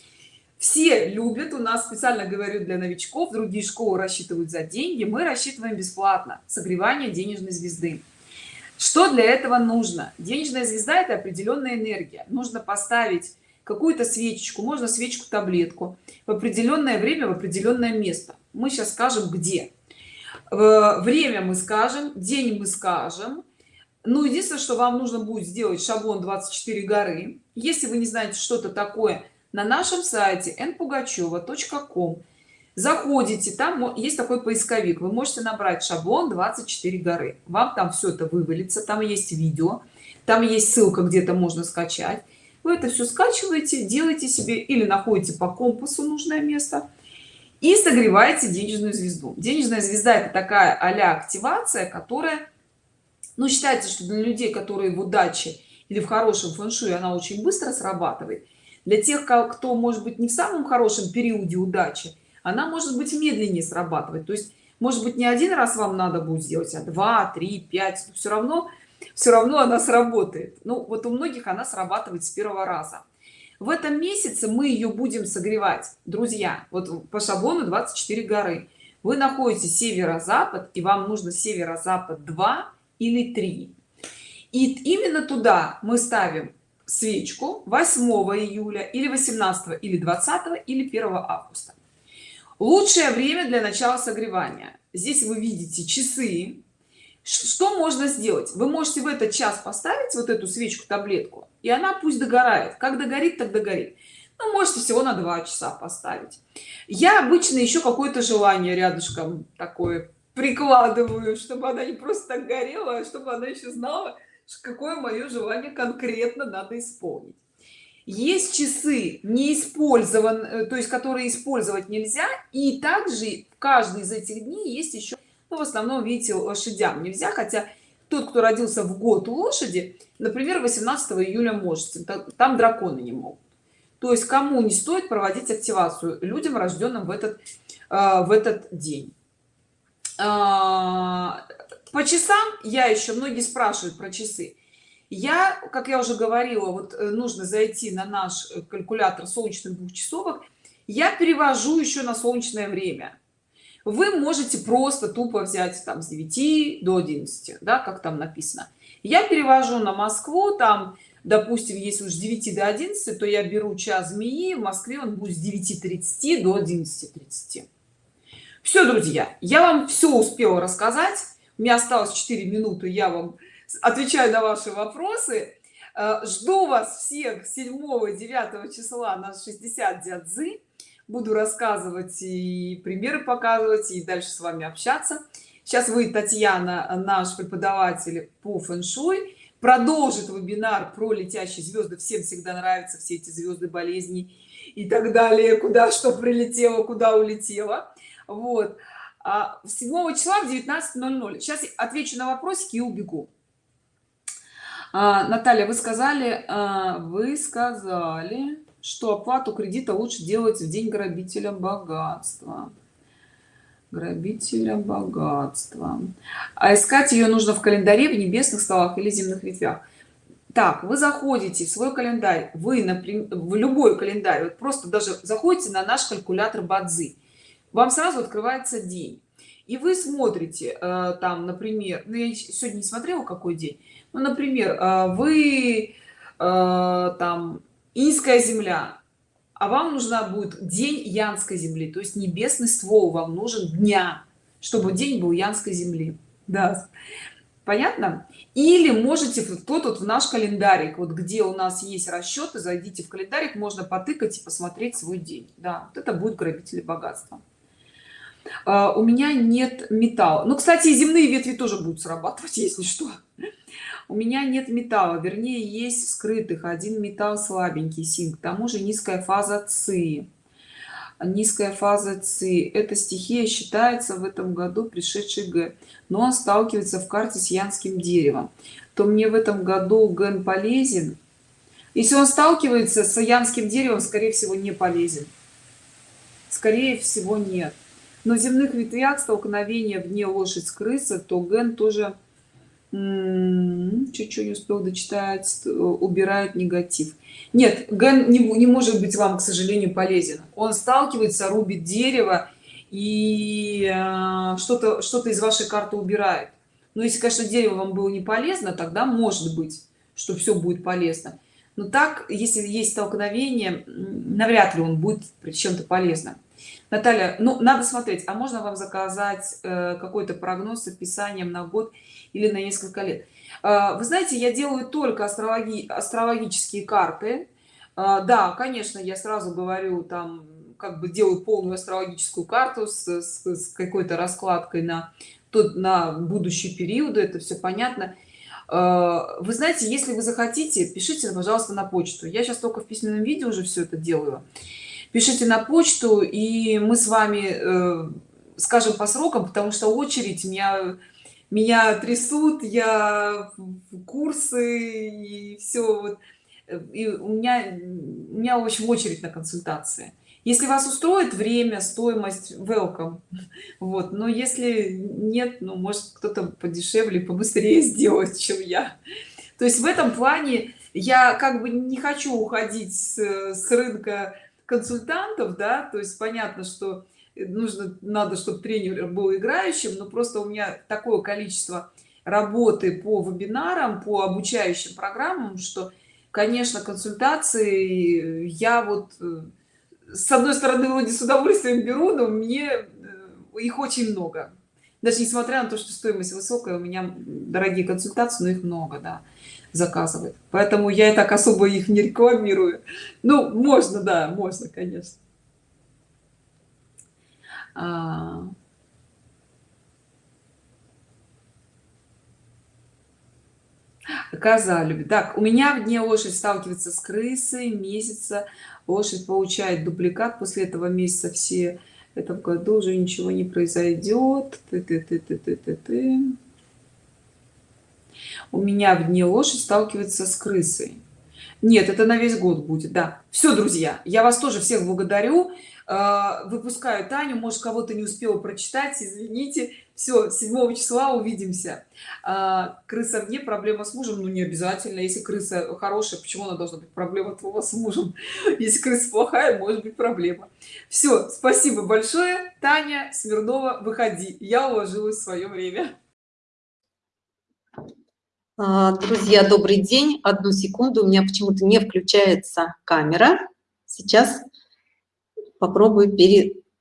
все любят у нас специально говорю для новичков другие школы рассчитывают за деньги мы рассчитываем бесплатно согревание денежной звезды. Что для этого нужно? Денежная звезда это определенная энергия. Нужно поставить какую-то свечечку можно свечку таблетку в определенное время в определенное место. Мы сейчас скажем где. Время мы скажем день мы скажем. Ну единственное что вам нужно будет сделать шаблон 24 горы. Если вы не знаете что-то такое на нашем сайте npugacheva.com заходите там есть такой поисковик. Вы можете набрать шаблон 24 горы вам там все это вывалится там есть видео там есть ссылка где-то можно скачать. Вы это все скачиваете делаете себе или находите по компасу нужное место и согреваете денежную звезду. Денежная звезда это такая а активация которая ну считается что для людей которые в удаче или в хорошем фэншуй она очень быстро срабатывает для тех кто может быть не в самом хорошем периоде удачи она может быть медленнее срабатывать. То есть может быть не один раз вам надо будет сделать а два три пять все равно все равно она сработает. Ну вот у многих она срабатывает с первого раза. В этом месяце мы ее будем согревать. Друзья вот по шаблону 24 горы. Вы находите северо-запад и вам нужно северо-запад 2 или 3 и именно туда мы ставим свечку 8 июля или 18 или 20 или 1 августа. Лучшее время для начала согревания. Здесь вы видите часы. Что можно сделать? Вы можете в этот час поставить вот эту свечку таблетку и она пусть догорает. Как догорит так догорит. Ну, можете всего на два часа поставить. Я обычно еще какое-то желание рядышком такое прикладываю чтобы она не просто так горела а чтобы она еще знала какое мое желание конкретно надо исполнить. Есть часы не использован э, то есть которые использовать нельзя и также каждый из этих дней есть еще ну, в основном видите лошадям нельзя хотя тот кто родился в год лошади например 18 июля можете там драконы не могут. То есть кому не стоит проводить активацию людям рожденным в этот э, в этот день. А, по часам я еще многие спрашивают про часы. Я как я уже говорила вот э, нужно зайти на наш э, калькулятор солнечных двухчасовок. Я перевожу еще на солнечное время. Вы можете просто тупо взять там с 9 до 11 да как там написано. Я перевожу на москву там допустим если уж 9 до 11 то я беру час змеи в москве он будет с 9 30 до 11 30 все друзья я вам все успела рассказать меня осталось 4 минуты я вам отвечаю на ваши вопросы. Э, жду вас всех 7 9 числа на 60 дядзы буду рассказывать и примеры показывать и дальше с вами общаться. Сейчас вы татьяна наш преподаватель по фэн-шуй. Продолжит вебинар про летящие звезды. Всем всегда нравятся все эти звезды болезни и так далее. Куда что прилетело куда улетело. Вот 7 а числа в 19:00 сейчас отвечу на вопросики и убегу. А, наталья вы сказали а, вы сказали что оплату кредита лучше делать в день грабителя богатства. Грабителя богатства. А искать ее нужно в календаре в небесных столах или земных ветвях. Так вы заходите в свой календарь. Вы например в любой календарь. Вот просто даже заходите на наш калькулятор бадзи вам сразу открывается день. И вы смотрите э, там например ну, я сегодня не смотрела какой день ну, например э, вы э, там инская земля а вам нужна будет день янской земли то есть небесный ствол вам нужен дня чтобы день был янской земли. Да. Понятно? Или можете кто тут в наш календарик вот где у нас есть расчеты зайдите в календарик можно потыкать и посмотреть свой день. Да вот это будет грабители богатства у меня нет металла. Ну кстати земные ветви тоже будут срабатывать если что. У меня нет металла вернее есть скрытых. Один металл слабенький синк. К тому же низкая фаза ци. Низкая фаза ци. Эта стихия считается в этом году пришедший г но он сталкивается в карте с янским деревом. То мне в этом году ген полезен. Если он сталкивается с янским деревом скорее всего не полезен. Скорее всего нет но в земных ветвях столкновения в дне лошадь с крыса то ген тоже чуть-чуть не успел дочитать убирает негатив. Нет ген не, не может быть вам к сожалению полезен. Он сталкивается рубит дерево и э, что-то что-то из вашей карты убирает. Но если конечно дерево вам было не полезно тогда может быть что все будет полезно. Но так если есть столкновение навряд ли он будет чем-то полезно наталья ну надо смотреть а можно вам заказать э, какой-то прогноз с описанием на год или на несколько лет? Э, вы знаете я делаю только астрологи астрологические карты. Э, да конечно я сразу говорю там как бы делаю полную астрологическую карту с, с, с какой-то раскладкой на тот на будущий периоды это все понятно. Э, вы знаете если вы захотите пишите пожалуйста на почту. Я сейчас только в письменном виде уже все это делаю пишите на почту и мы с вами э, скажем по срокам потому что очередь меня меня трясут я курсы и все вот. И у меня у меня очень очередь на консультации. Если вас устроит время стоимость welcome. Вот. Но если нет ну может кто-то подешевле побыстрее сделать чем я. То есть в этом плане я как бы не хочу уходить с, с рынка консультантов да то есть понятно что нужно надо чтобы тренер был играющим но просто у меня такое количество работы по вебинарам по обучающим программам что конечно консультации я вот э, с одной стороны вроде с удовольствием беру но мне э, их очень много. Даже несмотря на то что стоимость высокая у меня дорогие консультации но их много да заказывает. Поэтому я и так особо их не рекламирую. Ну можно да можно конечно. А... коза любит так у меня в дне лошадь сталкивается с крысой месяца. Лошадь получает дубликат. После этого месяца все в этом году уже ничего не произойдет ты -ты -ты -ты -ты -ты -ты. У меня в дне лошадь сталкивается с крысой. Нет это на весь год будет да. Все друзья я вас тоже всех благодарю. А, выпускаю таню может кого-то не успела прочитать извините. Все 7 числа увидимся. А, крыса вне проблема с мужем? Ну не обязательно. Если крыса хорошая почему она должна быть проблема твоего с мужем? Если крыса плохая может быть проблема. Все спасибо большое. Таня смирнова выходи. Я уложилась в свое время друзья добрый день. Одну секунду у меня почему-то не включается камера. Сейчас попробую пере